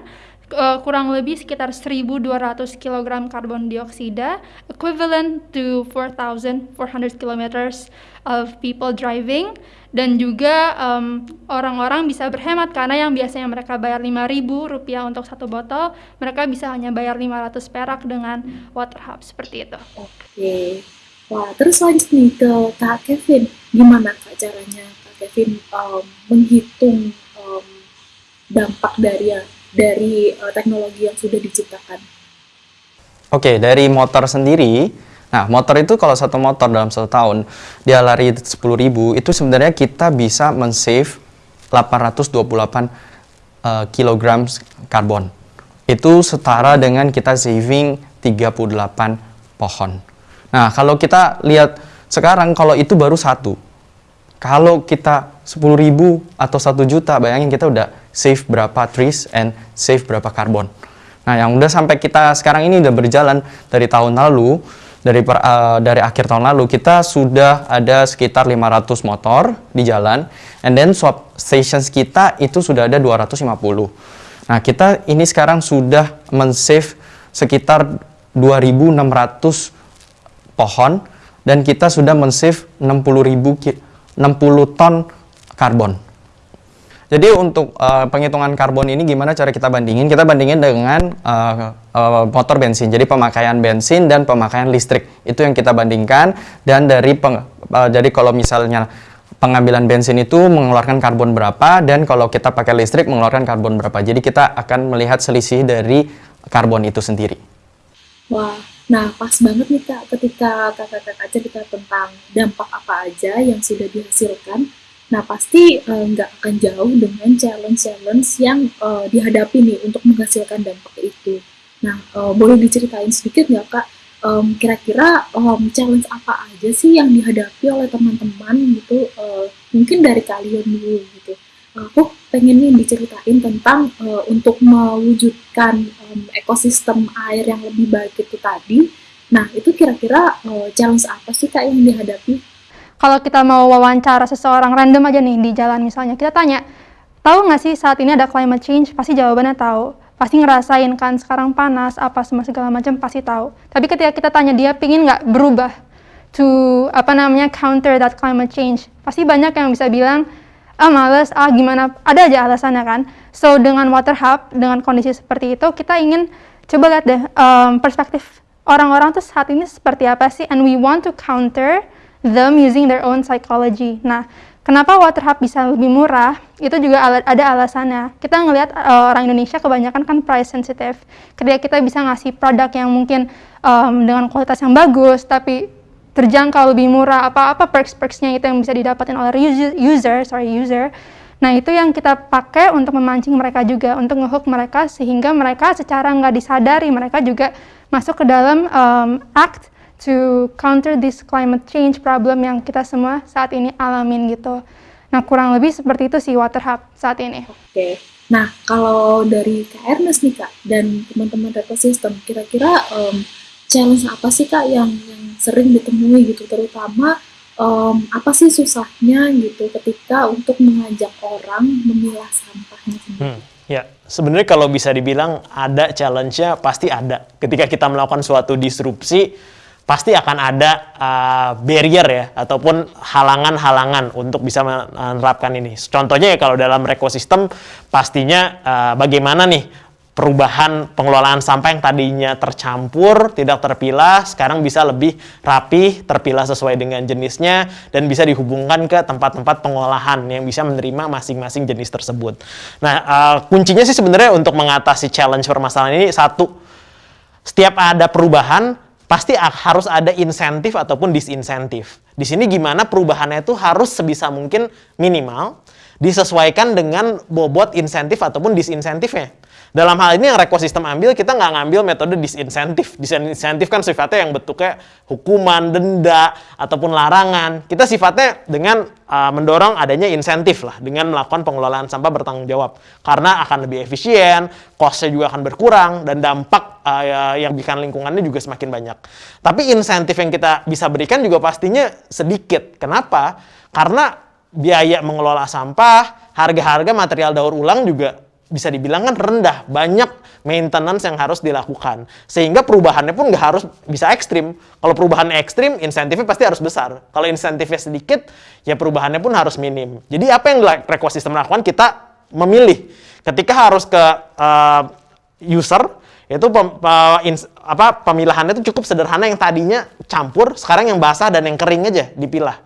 uh, kurang lebih sekitar 1.200 kg karbon dioksida, equivalent to 4.400 km of people driving, dan juga orang-orang um, bisa berhemat karena yang biasanya mereka bayar 5.000 rupiah untuk satu botol, mereka bisa hanya bayar 500 perak dengan water hub seperti itu. Oke, wah terus lanjut nih ke Kak Kevin, gimana Kak caranya Kak Kevin um, menghitung um, dampak dari dari uh, teknologi yang sudah diciptakan? Oke, dari motor sendiri, nah motor itu kalau satu motor dalam satu tahun dia lari 10.000 itu sebenarnya kita bisa men-save 828 uh, kg karbon. Itu setara dengan kita saving 38 pohon. Nah, kalau kita lihat sekarang kalau itu baru satu. Kalau kita 10.000 atau 1 juta, bayangin kita udah save berapa trees and save berapa karbon. Nah, yang udah sampai kita sekarang ini udah berjalan dari tahun lalu, dari per, uh, dari akhir tahun lalu kita sudah ada sekitar 500 motor di jalan and then swap stations kita itu sudah ada 250. Nah, kita ini sekarang sudah men-save sekitar 2600 pohon dan kita sudah men-save 60.000 60 ton karbon. Jadi untuk uh, penghitungan karbon ini gimana cara kita bandingin? Kita bandingin dengan uh, uh, motor bensin. Jadi pemakaian bensin dan pemakaian listrik itu yang kita bandingkan. Dan dari peng, uh, jadi kalau misalnya pengambilan bensin itu mengeluarkan karbon berapa dan kalau kita pakai listrik mengeluarkan karbon berapa. Jadi kita akan melihat selisih dari karbon itu sendiri. Wah, Nah, pas banget nih Kak, ketika kakak-kakak cerita tentang dampak apa aja yang sudah dihasilkan, nah pasti eh, nggak uh, akan jauh dengan challenge-challenge yang uh, dihadapi nih untuk menghasilkan dampak itu. Nah, uh, boleh diceritain sedikit nggak Kak, kira-kira um, challenge apa aja sih yang dihadapi oleh teman-teman gitu, uh, mungkin dari kalian dulu gitu aku pengen nih diceritain tentang uh, untuk mewujudkan um, ekosistem air yang lebih baik itu tadi. Nah, itu kira-kira uh, challenge apa sih Kak yang dihadapi? Kalau kita mau wawancara seseorang random aja nih di jalan misalnya, kita tanya, tahu nggak sih saat ini ada climate change? Pasti jawabannya tahu. Pasti ngerasain kan sekarang panas, apa semua segala macam pasti tahu. Tapi ketika kita tanya dia pingin nggak berubah to apa namanya counter that climate change, pasti banyak yang bisa bilang ah males, ah gimana, ada aja alasannya kan. So dengan water hub, dengan kondisi seperti itu, kita ingin coba lihat deh um, perspektif orang-orang tuh saat ini seperti apa sih, and we want to counter them using their own psychology. Nah, kenapa water hub bisa lebih murah? Itu juga ada alasannya. Kita ngelihat uh, orang Indonesia kebanyakan kan price sensitive. Ketika kita bisa ngasih produk yang mungkin um, dengan kualitas yang bagus, tapi terjangkau lebih murah apa-apa perks-perksnya itu yang bisa didapatkan oleh user, user sorry user. Nah itu yang kita pakai untuk memancing mereka juga untuk ngehook mereka sehingga mereka secara nggak disadari mereka juga masuk ke dalam um, act to counter this climate change problem yang kita semua saat ini alamin gitu. Nah kurang lebih seperti itu sih water hub saat ini. Oke. Okay. nah kalau dari Kak Ernest nih Kak dan teman-teman ekosistem kira-kira um, challenge apa sih kak yang yang sering ditemui gitu terutama um, apa sih susahnya gitu ketika untuk mengajak orang memilah sampahnya sendiri? Hmm, ya sebenarnya kalau bisa dibilang ada challenge-nya pasti ada ketika kita melakukan suatu disrupsi pasti akan ada uh, barrier ya ataupun halangan-halangan untuk bisa menerapkan ini. Contohnya ya kalau dalam ekosistem pastinya uh, bagaimana nih perubahan pengelolaan sampah yang tadinya tercampur, tidak terpilah, sekarang bisa lebih rapi, terpilah sesuai dengan jenisnya, dan bisa dihubungkan ke tempat-tempat pengolahan yang bisa menerima masing-masing jenis tersebut. Nah, uh, kuncinya sih sebenarnya untuk mengatasi challenge permasalahan ini, satu, setiap ada perubahan, pasti harus ada insentif ataupun disinsentif. Di sini gimana perubahannya itu harus sebisa mungkin minimal, disesuaikan dengan bobot insentif ataupun disinsentifnya. Dalam hal ini yang ekosistem ambil, kita nggak ngambil metode disinsentif. Disinsentif kan sifatnya yang bentuknya hukuman, denda, ataupun larangan. Kita sifatnya dengan uh, mendorong adanya insentif lah, dengan melakukan pengelolaan sampah bertanggung jawab. Karena akan lebih efisien, costnya juga akan berkurang, dan dampak uh, yang bikin lingkungannya juga semakin banyak. Tapi insentif yang kita bisa berikan juga pastinya sedikit. Kenapa? Karena biaya mengelola sampah, harga-harga material daur ulang juga bisa dibilang kan rendah, banyak maintenance yang harus dilakukan. Sehingga perubahannya pun nggak harus bisa ekstrim. Kalau perubahannya ekstrim, insentifnya pasti harus besar. Kalau insentifnya sedikit, ya perubahannya pun harus minim. Jadi apa yang ekosistem lakukan? Kita memilih. Ketika harus ke uh, user, itu pem, uh, ins, apa pemilahannya itu cukup sederhana yang tadinya campur, sekarang yang basah dan yang kering aja dipilah.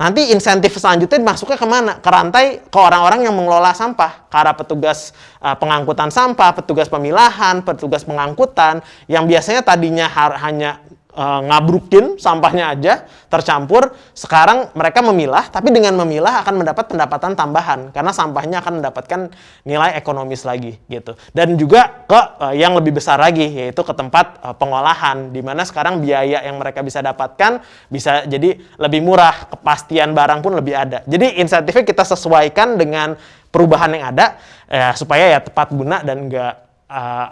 Nanti insentif selanjutnya masuknya ke mana? Ke rantai ke orang-orang yang mengelola sampah, ke petugas uh, pengangkutan sampah, petugas pemilahan, petugas pengangkutan, yang biasanya tadinya hanya uh, ngabrukin sampahnya aja tercampur. Sekarang mereka memilah tapi dengan memilah akan mendapat pendapatan tambahan karena sampahnya akan mendapatkan nilai ekonomis lagi gitu. Dan juga ke uh, yang lebih besar lagi yaitu ke tempat uh, pengolahan di mana sekarang biaya yang mereka bisa dapatkan bisa jadi lebih murah kepastian barang pun lebih ada. Jadi insentifnya kita sesuaikan dengan perubahan yang ada ya, supaya ya tepat guna dan enggak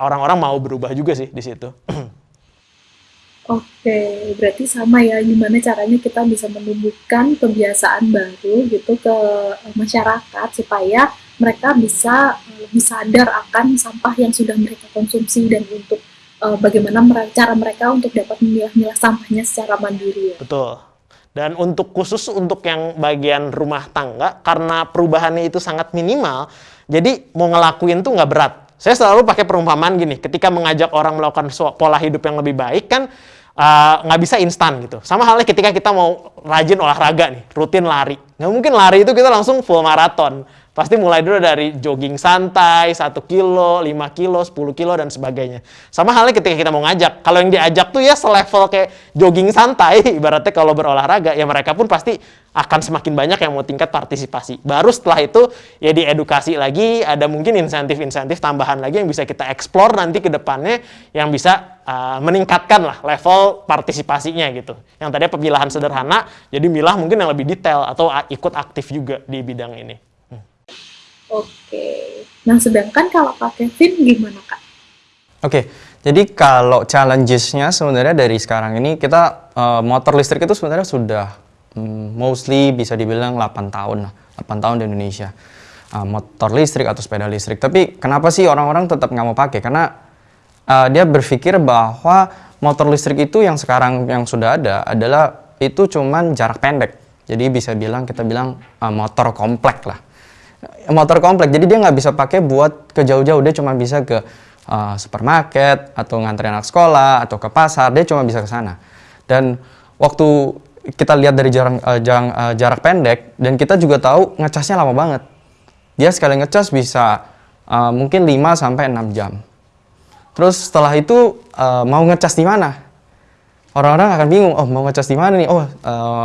orang-orang uh, mau berubah juga sih di situ Oke, berarti sama ya gimana caranya kita bisa menumbuhkan kebiasaan baru gitu ke masyarakat supaya mereka bisa eh, lebih sadar akan sampah yang sudah mereka konsumsi dan untuk uh, bagaimana cara mereka untuk dapat memilah-milah sampahnya secara mandiri ya. Betul. Dan untuk khusus untuk yang bagian rumah tangga karena perubahannya itu sangat minimal, jadi mau ngelakuin tuh nggak berat. Saya selalu pakai perumpamaan gini, ketika mengajak orang melakukan pola hidup yang lebih baik kan Eh, nggak uh, bisa instan gitu. Sama halnya ketika kita mau rajin olahraga nih, rutin lari. Nggak mungkin lari itu kita langsung full maraton. Pasti mulai dulu dari jogging santai, 1 kilo, 5 kilo, 10 kilo, dan sebagainya. Sama halnya ketika kita mau ngajak. Kalau yang diajak tuh ya selevel kayak jogging santai, ibaratnya kalau berolahraga, ya mereka pun pasti akan semakin banyak yang mau tingkat partisipasi. Baru setelah itu ya diedukasi lagi, ada mungkin insentif-insentif tambahan lagi yang bisa kita explore nanti ke depannya yang bisa uh, meningkatkan lah level partisipasinya gitu. Yang tadi pemilahan sederhana, jadi milah mungkin yang lebih detail atau ikut aktif juga di bidang ini. Oke. Nah, sedangkan kalau Kak Kevin gimana, Kak? Oke. Jadi kalau challenges-nya sebenarnya dari sekarang ini kita uh, motor listrik itu sebenarnya sudah um, mostly bisa dibilang 8 tahun lah. 8 tahun di Indonesia. Uh, motor listrik atau sepeda listrik. Tapi kenapa sih orang-orang tetap nggak mau pakai? Karena uh, dia berpikir bahwa motor listrik itu yang sekarang yang sudah ada adalah itu cuman jarak pendek. Jadi bisa bilang kita bilang uh, motor komplek lah motor komplek. Jadi dia nggak bisa pakai buat ke jauh-jauh. Dia cuma bisa ke uh, supermarket atau nganterin anak sekolah atau ke pasar. Dia cuma bisa ke sana. Dan waktu kita lihat dari jarak, uh, jarak, uh, jarak pendek dan kita juga tahu ngecasnya lama banget. Dia sekali ngecas bisa uh, mungkin 5 sampai 6 jam. Terus setelah itu uh, mau ngecas di mana? Orang-orang akan bingung oh mau ngecas di mana nih? Oh uh,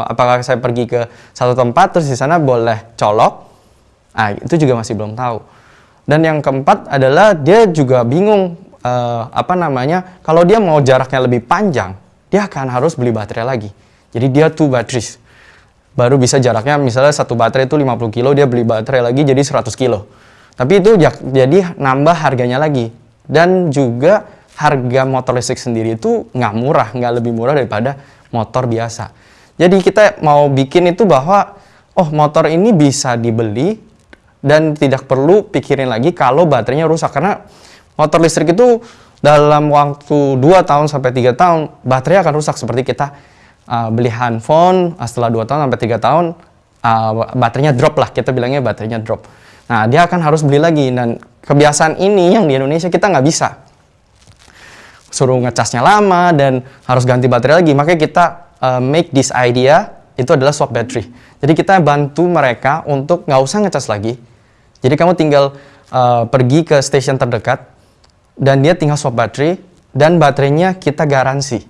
apakah saya pergi ke satu tempat terus di sana boleh colok Nah, itu juga masih belum tahu. Dan yang keempat adalah dia juga bingung uh, apa namanya kalau dia mau jaraknya lebih panjang, dia akan harus beli baterai lagi. Jadi dia two batteries. Baru bisa jaraknya misalnya satu baterai itu 50 kilo, dia beli baterai lagi jadi 100 kilo. Tapi itu jadi nambah harganya lagi. Dan juga harga motor listrik sendiri itu nggak murah, nggak lebih murah daripada motor biasa. Jadi kita mau bikin itu bahwa, oh motor ini bisa dibeli dan tidak perlu pikirin lagi kalau baterainya rusak. Karena motor listrik itu dalam waktu 2 tahun sampai 3 tahun baterai akan rusak. Seperti kita uh, beli handphone uh, setelah 2 tahun sampai 3 tahun uh, baterainya drop lah. Kita bilangnya baterainya drop. Nah dia akan harus beli lagi. Dan kebiasaan ini yang di Indonesia kita nggak bisa. Suruh ngecasnya lama dan harus ganti baterai lagi. Makanya kita uh, make this idea itu adalah swap battery. Jadi kita bantu mereka untuk nggak usah ngecas lagi jadi kamu tinggal uh, pergi ke stasiun terdekat dan dia tinggal swap baterai dan baterainya kita garansi.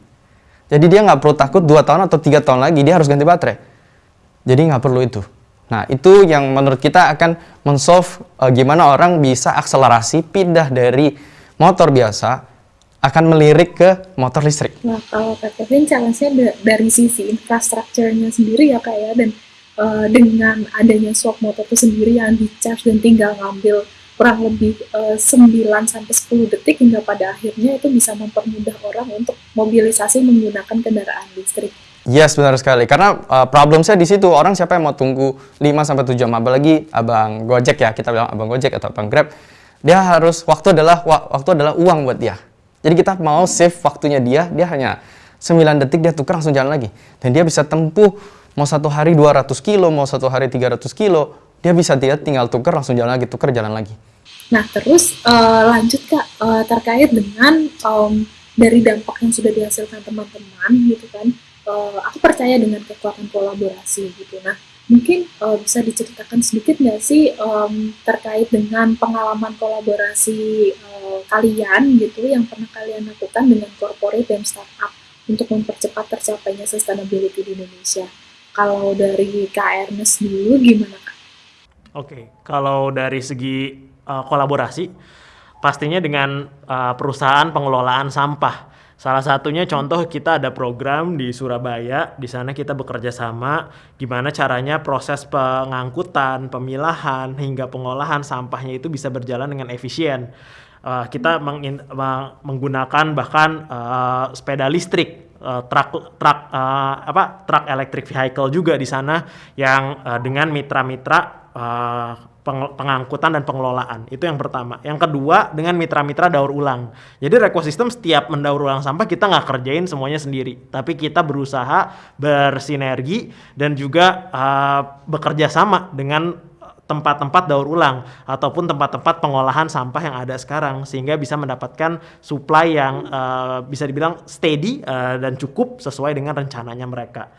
Jadi dia nggak perlu takut 2 tahun atau tiga tahun lagi dia harus ganti baterai. Jadi nggak perlu itu. Nah, itu yang menurut kita akan men-solve uh, gimana orang bisa akselerasi pindah dari motor biasa akan melirik ke motor listrik. Nah, kalau Kak Kevin challenge-nya dari sisi infrastrukturnya sendiri ya Kak ya, dan uh, dengan adanya swap motor itu sendiri yang di-charge dan tinggal ngambil kurang lebih uh, 9 sampai 10 detik hingga pada akhirnya itu bisa mempermudah orang untuk mobilisasi menggunakan kendaraan listrik. Yes, benar sekali. Karena uh, problem saya di situ orang siapa yang mau tunggu 5 sampai 7 jam apalagi Abang Gojek ya, kita bilang Abang Gojek atau Abang Grab, dia harus waktu adalah waktu adalah uang buat dia. Jadi kita mau save waktunya dia, dia hanya 9 detik dia tukar langsung jalan lagi. Dan dia bisa tempuh mau satu hari 200 kilo, mau satu hari 300 kilo, dia bisa dia tinggal tukar langsung jalan lagi, tukar jalan lagi. Nah terus uh, lanjut kak uh, terkait dengan um, dari dampak yang sudah dihasilkan teman-teman gitu kan, uh, aku percaya dengan kekuatan kolaborasi gitu. Nah mungkin uh, bisa diceritakan sedikit nggak sih um, terkait dengan pengalaman kolaborasi uh, kalian gitu yang pernah kalian lakukan dengan corporate dan startup untuk mempercepat tercapainya sustainability di Indonesia. Kalau dari Kak Ernest dulu gimana Kak? Oke, kalau dari segi uh, kolaborasi, pastinya dengan uh, perusahaan pengelolaan sampah. Salah satunya contoh kita ada program di Surabaya, di sana kita bekerja sama gimana caranya proses pengangkutan, pemilahan hingga pengolahan sampahnya itu bisa berjalan dengan efisien. Uh, kita meng menggunakan bahkan uh, sepeda listrik uh, truk truk uh, apa truk electric vehicle juga di sana yang uh, dengan mitra-mitra uh, pengangkutan dan pengelolaan. Itu yang pertama. Yang kedua dengan mitra-mitra daur ulang. Jadi ekosistem setiap mendaur ulang sampah kita nggak kerjain semuanya sendiri, tapi kita berusaha bersinergi dan juga uh, bekerja sama dengan tempat-tempat daur ulang ataupun tempat-tempat pengolahan sampah yang ada sekarang sehingga bisa mendapatkan supply yang uh, bisa dibilang steady uh, dan cukup sesuai dengan rencananya mereka.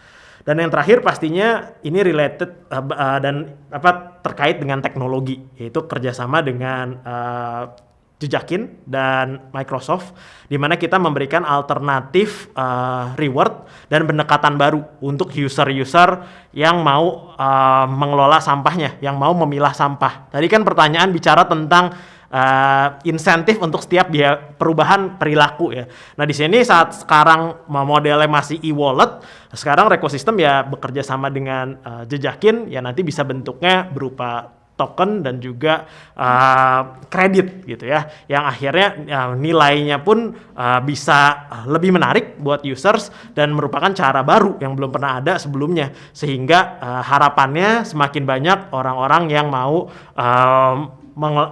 Dan yang terakhir pastinya ini related uh, uh, dan apa terkait dengan teknologi yaitu kerjasama dengan Jejakin dan Microsoft di mana kita memberikan alternatif uh, reward dan pendekatan baru untuk user-user yang mau uh, mengelola sampahnya, yang mau memilah sampah. Tadi kan pertanyaan bicara tentang uh, insentif untuk setiap dia perubahan perilaku ya. Nah di sini saat sekarang modelnya masih e-wallet, sekarang ekosistem ya bekerja sama dengan uh, jejakin ya nanti bisa bentuknya berupa token dan juga uh, kredit gitu ya yang akhirnya uh, nilainya pun uh, bisa lebih menarik buat users dan merupakan cara baru yang belum pernah ada sebelumnya sehingga uh, harapannya semakin banyak orang-orang yang mau uh,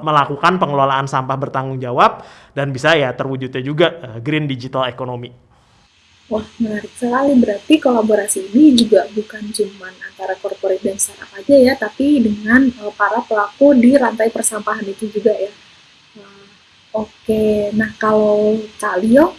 melakukan pengelolaan sampah bertanggung jawab dan bisa ya terwujudnya juga green digital economy. Wah menarik sekali berarti kolaborasi ini juga bukan cuma antara corporate dan startup aja ya, tapi dengan uh, para pelaku di rantai persampahan itu juga ya. Uh, Oke, nah kalau Kak Leo,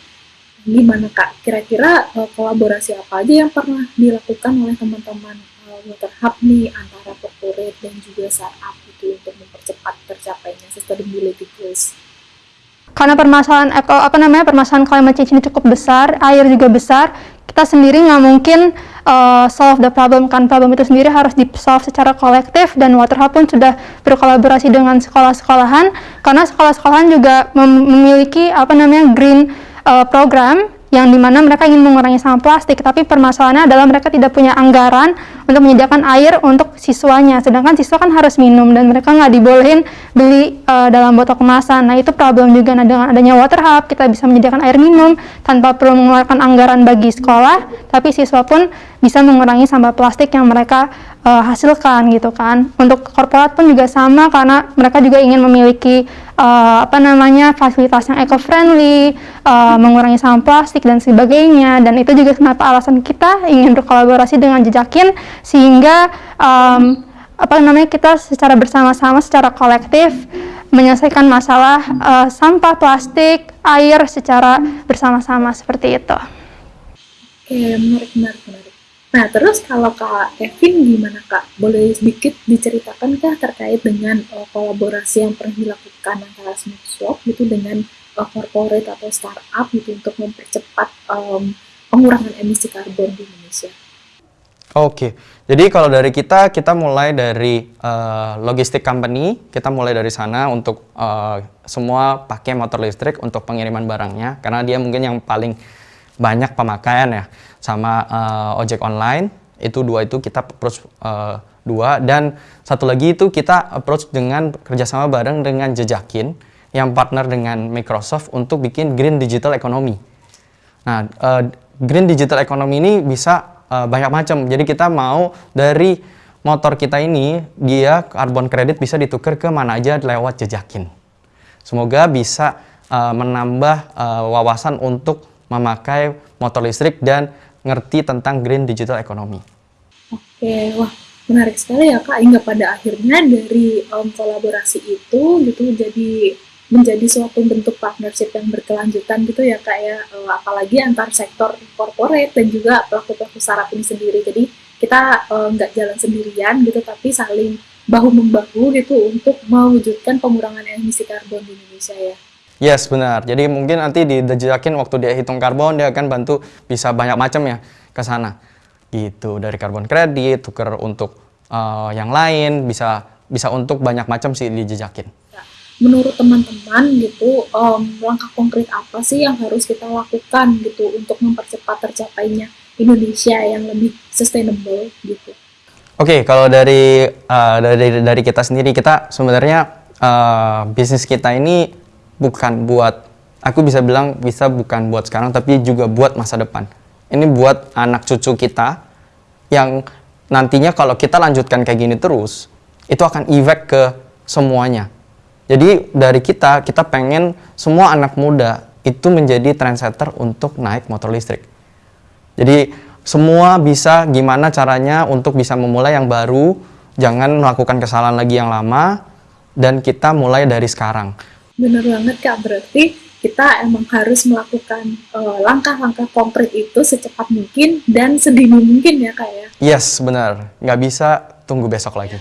gimana Kak? Kira-kira uh, kolaborasi apa aja yang pernah dilakukan oleh teman-teman uh, Water nih antara corporate dan juga startup itu untuk mempercepat tercapainya sustainability goals? Karena permasalahan apa namanya permasalahan climate change ini cukup besar, air juga besar, kita sendiri nggak mungkin uh, solve the problem kan. Problem itu sendiri harus di solve secara kolektif dan Water Hub pun sudah berkolaborasi dengan sekolah-sekolahan karena sekolah-sekolahan juga memiliki apa namanya green uh, program yang di mana mereka ingin mengurangi sampah plastik, tapi permasalahannya adalah mereka tidak punya anggaran untuk menyediakan air untuk siswanya, sedangkan siswa kan harus minum dan mereka nggak dibolehin beli uh, dalam botol kemasan. Nah itu problem juga. Nah dengan adanya water hub kita bisa menyediakan air minum tanpa perlu mengeluarkan anggaran bagi sekolah, tapi siswa pun bisa mengurangi sampah plastik yang mereka uh, hasilkan gitu kan. Untuk korporat pun juga sama karena mereka juga ingin memiliki uh, apa namanya fasilitas yang eco-friendly, uh, mengurangi sampah plastik dan sebagainya. Dan itu juga kenapa alasan kita ingin berkolaborasi dengan Jejakin sehingga um, apa namanya kita secara bersama-sama, secara kolektif menyelesaikan masalah uh, sampah plastik, air secara bersama-sama seperti itu. Oke, menarik, menarik, menarik. Nah, terus kalau Kak Kevin gimana Kak? Boleh sedikit diceritakan kah terkait dengan uh, kolaborasi yang pernah dilakukan antara Smart Swap gitu dengan uh, corporate atau startup gitu untuk mempercepat um, pengurangan emisi karbon di Indonesia? Oke, jadi kalau dari kita, kita mulai dari uh, logistik company, kita mulai dari sana untuk uh, semua pakai motor listrik untuk pengiriman barangnya, karena dia mungkin yang paling banyak pemakaian ya, sama uh, ojek online, itu dua itu kita approach uh, dua, dan satu lagi itu kita approach dengan kerjasama bareng dengan Jejakin, yang partner dengan Microsoft untuk bikin Green Digital Economy. Nah, uh, Green Digital Economy ini bisa uh, banyak macam. Jadi kita mau dari motor kita ini dia karbon kredit bisa ditukar ke mana aja lewat jejakin. Semoga bisa uh, menambah uh, wawasan untuk memakai motor listrik dan ngerti tentang green digital economy. Oke, wah menarik sekali ya kak. Hingga pada akhirnya dari um, kolaborasi itu gitu jadi menjadi suatu bentuk partnership yang berkelanjutan gitu ya kak ya uh, apalagi antar sektor corporate dan juga pelaku pelaku startup ini sendiri jadi kita uh, nggak jalan sendirian gitu tapi saling bahu membahu gitu untuk mewujudkan pengurangan emisi karbon di Indonesia ya Yes benar. Jadi mungkin nanti di dijejakin waktu dia hitung karbon dia akan bantu bisa banyak macam ya ke sana. Gitu dari karbon kredit tuker untuk uh, yang lain bisa bisa untuk banyak macam sih dijejakin menurut teman-teman gitu um, langkah konkret apa sih yang harus kita lakukan gitu untuk mempercepat tercapainya Indonesia yang lebih sustainable gitu. Oke, okay, kalau dari uh, dari dari kita sendiri kita sebenarnya uh, bisnis kita ini bukan buat aku bisa bilang bisa bukan buat sekarang tapi juga buat masa depan. Ini buat anak cucu kita yang nantinya kalau kita lanjutkan kayak gini terus itu akan efek ke semuanya jadi dari kita, kita pengen semua anak muda itu menjadi trendsetter untuk naik motor listrik. Jadi semua bisa gimana caranya untuk bisa memulai yang baru, jangan melakukan kesalahan lagi yang lama, dan kita mulai dari sekarang. Benar banget Kak, berarti kita emang harus melakukan eh, langkah-langkah uh, konkret itu secepat mungkin dan sedini mungkin ya Kak ya? Yes, benar. Nggak bisa tunggu besok lagi.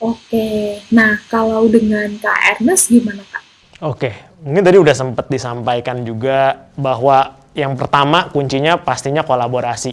Oke, nah kalau dengan Kak Ernest gimana Kak? Oke, mungkin tadi udah sempat disampaikan juga bahwa yang pertama kuncinya pastinya kolaborasi.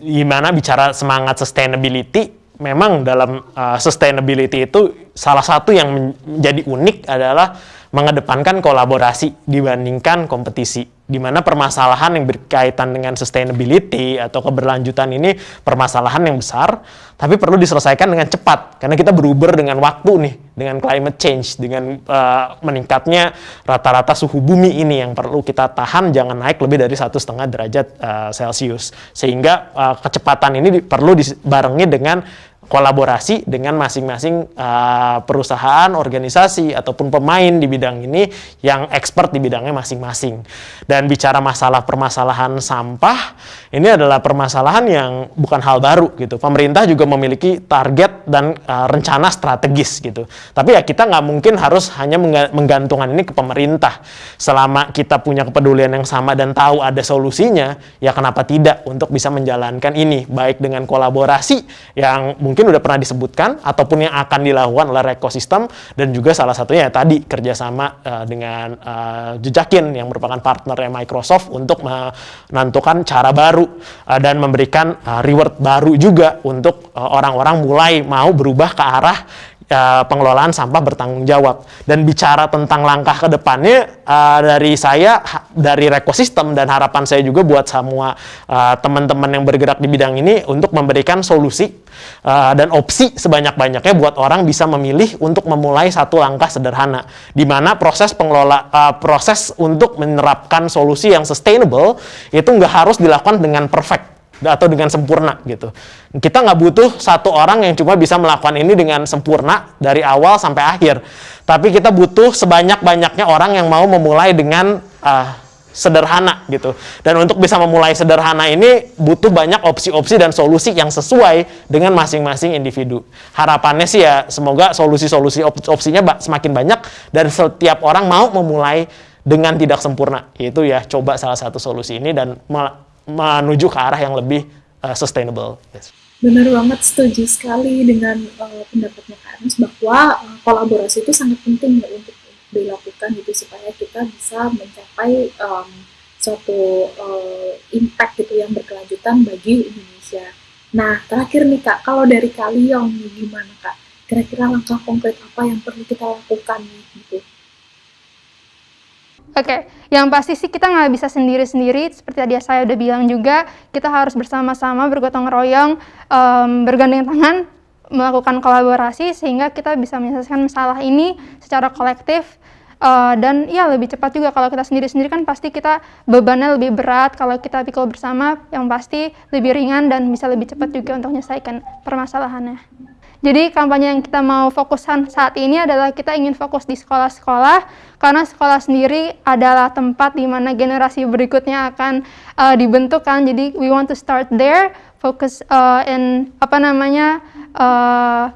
Gimana bicara semangat sustainability, memang dalam uh, sustainability itu salah satu yang menjadi unik adalah mengedepankan kolaborasi dibandingkan kompetisi. Di mana permasalahan yang berkaitan dengan sustainability atau keberlanjutan ini permasalahan yang besar, tapi perlu diselesaikan dengan cepat. Karena kita berubah dengan waktu nih, dengan climate change, dengan uh, meningkatnya rata-rata suhu bumi ini yang perlu kita tahan jangan naik lebih dari satu setengah derajat uh, Celcius. Sehingga uh, kecepatan ini perlu dibarengi dengan kolaborasi dengan masing-masing uh, perusahaan, organisasi ataupun pemain di bidang ini yang expert di bidangnya masing-masing. Dan bicara masalah permasalahan sampah, ini adalah permasalahan yang bukan hal baru gitu. Pemerintah juga memiliki target dan uh, rencana strategis gitu. Tapi ya kita nggak mungkin harus hanya menggantungkan ini ke pemerintah. Selama kita punya kepedulian yang sama dan tahu ada solusinya, ya kenapa tidak untuk bisa menjalankan ini baik dengan kolaborasi yang mungkin mungkin udah pernah disebutkan ataupun yang akan dilakukan oleh ekosistem dan juga salah satunya ya tadi kerjasama uh, dengan uh, Jejakin yang merupakan partner Microsoft untuk menentukan cara baru uh, dan memberikan uh, reward baru juga untuk orang-orang uh, mulai mau berubah ke arah uh, pengelolaan sampah bertanggung jawab. Dan bicara tentang langkah ke depannya uh, dari saya dari ekosistem dan harapan saya juga buat semua uh, teman-teman yang bergerak di bidang ini untuk memberikan solusi uh, dan opsi sebanyak-banyaknya buat orang bisa memilih untuk memulai satu langkah sederhana di mana proses pengelola uh, proses untuk menerapkan solusi yang sustainable itu nggak harus dilakukan dengan perfect atau dengan sempurna gitu. Kita nggak butuh satu orang yang cuma bisa melakukan ini dengan sempurna dari awal sampai akhir. Tapi kita butuh sebanyak-banyaknya orang yang mau memulai dengan uh, sederhana gitu. Dan untuk bisa memulai sederhana ini butuh banyak opsi-opsi dan solusi yang sesuai dengan masing-masing individu. Harapannya sih ya semoga solusi-solusi op opsinya semakin banyak dan setiap orang mau memulai dengan tidak sempurna. Itu ya coba salah satu solusi ini dan menuju ke arah yang lebih uh, sustainable. Yes. Benar banget, setuju sekali dengan uh, pendapatnya Kak Ernest bahwa uh, kolaborasi itu sangat penting ya untuk dilakukan gitu supaya kita bisa mencapai um, suatu uh, impact gitu yang berkelanjutan bagi Indonesia. Nah, terakhir nih Kak, kalau dari Kaliong gimana Kak? Kira-kira langkah konkret apa yang perlu kita lakukan gitu? Oke, okay. yang pasti sih kita nggak bisa sendiri-sendiri. Seperti tadi saya udah bilang juga, kita harus bersama-sama bergotong royong, um, bergandeng tangan, melakukan kolaborasi sehingga kita bisa menyelesaikan masalah ini secara kolektif uh, dan ya lebih cepat juga kalau kita sendiri-sendiri kan pasti kita bebannya lebih berat kalau kita pikul bersama yang pasti lebih ringan dan bisa lebih cepat juga untuk menyelesaikan permasalahannya. Jadi kampanye yang kita mau fokuskan saat ini adalah kita ingin fokus di sekolah-sekolah karena sekolah sendiri adalah tempat di mana generasi berikutnya akan uh, dibentuk kan. Jadi we want to start there, fokus uh, in apa namanya uh,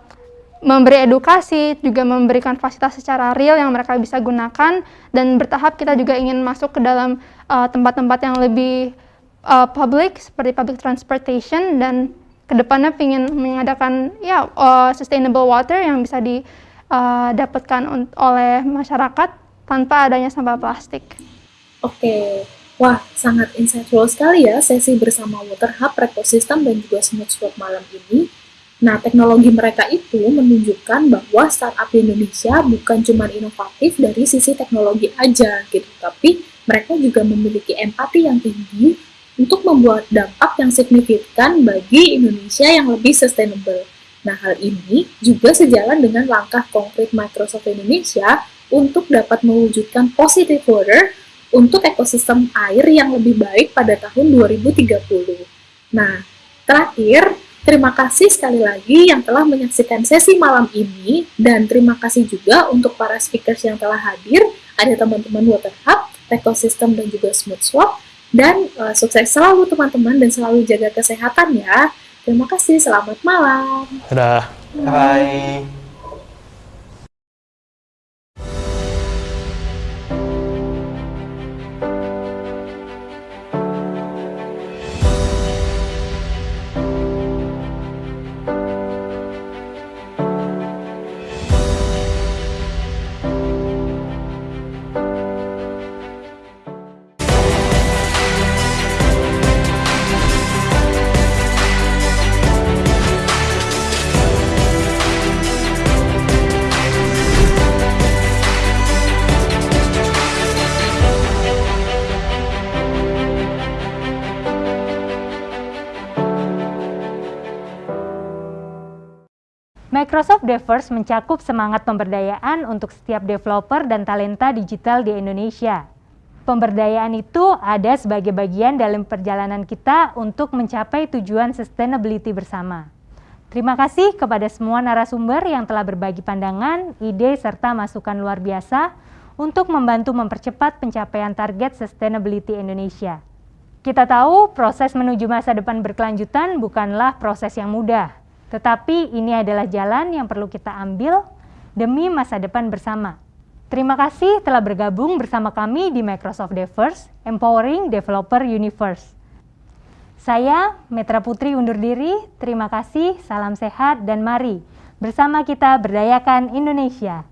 memberi edukasi, juga memberikan fasilitas secara real yang mereka bisa gunakan. Dan bertahap kita juga ingin masuk ke dalam tempat-tempat uh, yang lebih uh, public seperti public transportation. Dan ke depannya ingin mengadakan ya uh, sustainable water yang bisa didapatkan oleh masyarakat tanpa adanya sampah plastik. Oke, wah sangat insightful sekali ya sesi bersama Water Hub, Ecosystem dan juga Smooth Swap malam ini. Nah, teknologi mereka itu menunjukkan bahwa startup di Indonesia bukan cuma inovatif dari sisi teknologi aja gitu, tapi mereka juga memiliki empati yang tinggi untuk membuat dampak yang signifikan bagi Indonesia yang lebih sustainable. Nah, hal ini juga sejalan dengan langkah konkret Microsoft Indonesia untuk dapat mewujudkan positive water untuk ekosistem air yang lebih baik pada tahun 2030. Nah, terakhir, terima kasih sekali lagi yang telah menyaksikan sesi malam ini dan terima kasih juga untuk para speakers yang telah hadir, ada teman-teman Water Hub, Ecosystem dan juga Smooth Swap dan uh, sukses selalu teman-teman dan selalu jaga kesehatan ya. Terima kasih, selamat malam. Dadah. Bye. Microsoft Devers mencakup semangat pemberdayaan untuk setiap developer dan talenta digital di Indonesia. Pemberdayaan itu ada sebagai bagian dalam perjalanan kita untuk mencapai tujuan sustainability bersama. Terima kasih kepada semua narasumber yang telah berbagi pandangan, ide, serta masukan luar biasa untuk membantu mempercepat pencapaian target sustainability Indonesia. Kita tahu proses menuju masa depan berkelanjutan bukanlah proses yang mudah, tetapi ini adalah jalan yang perlu kita ambil demi masa depan bersama. Terima kasih telah bergabung bersama kami di Microsoft Devers, Empowering Developer Universe. Saya, Metra Putri undur diri, terima kasih, salam sehat, dan mari bersama kita berdayakan Indonesia.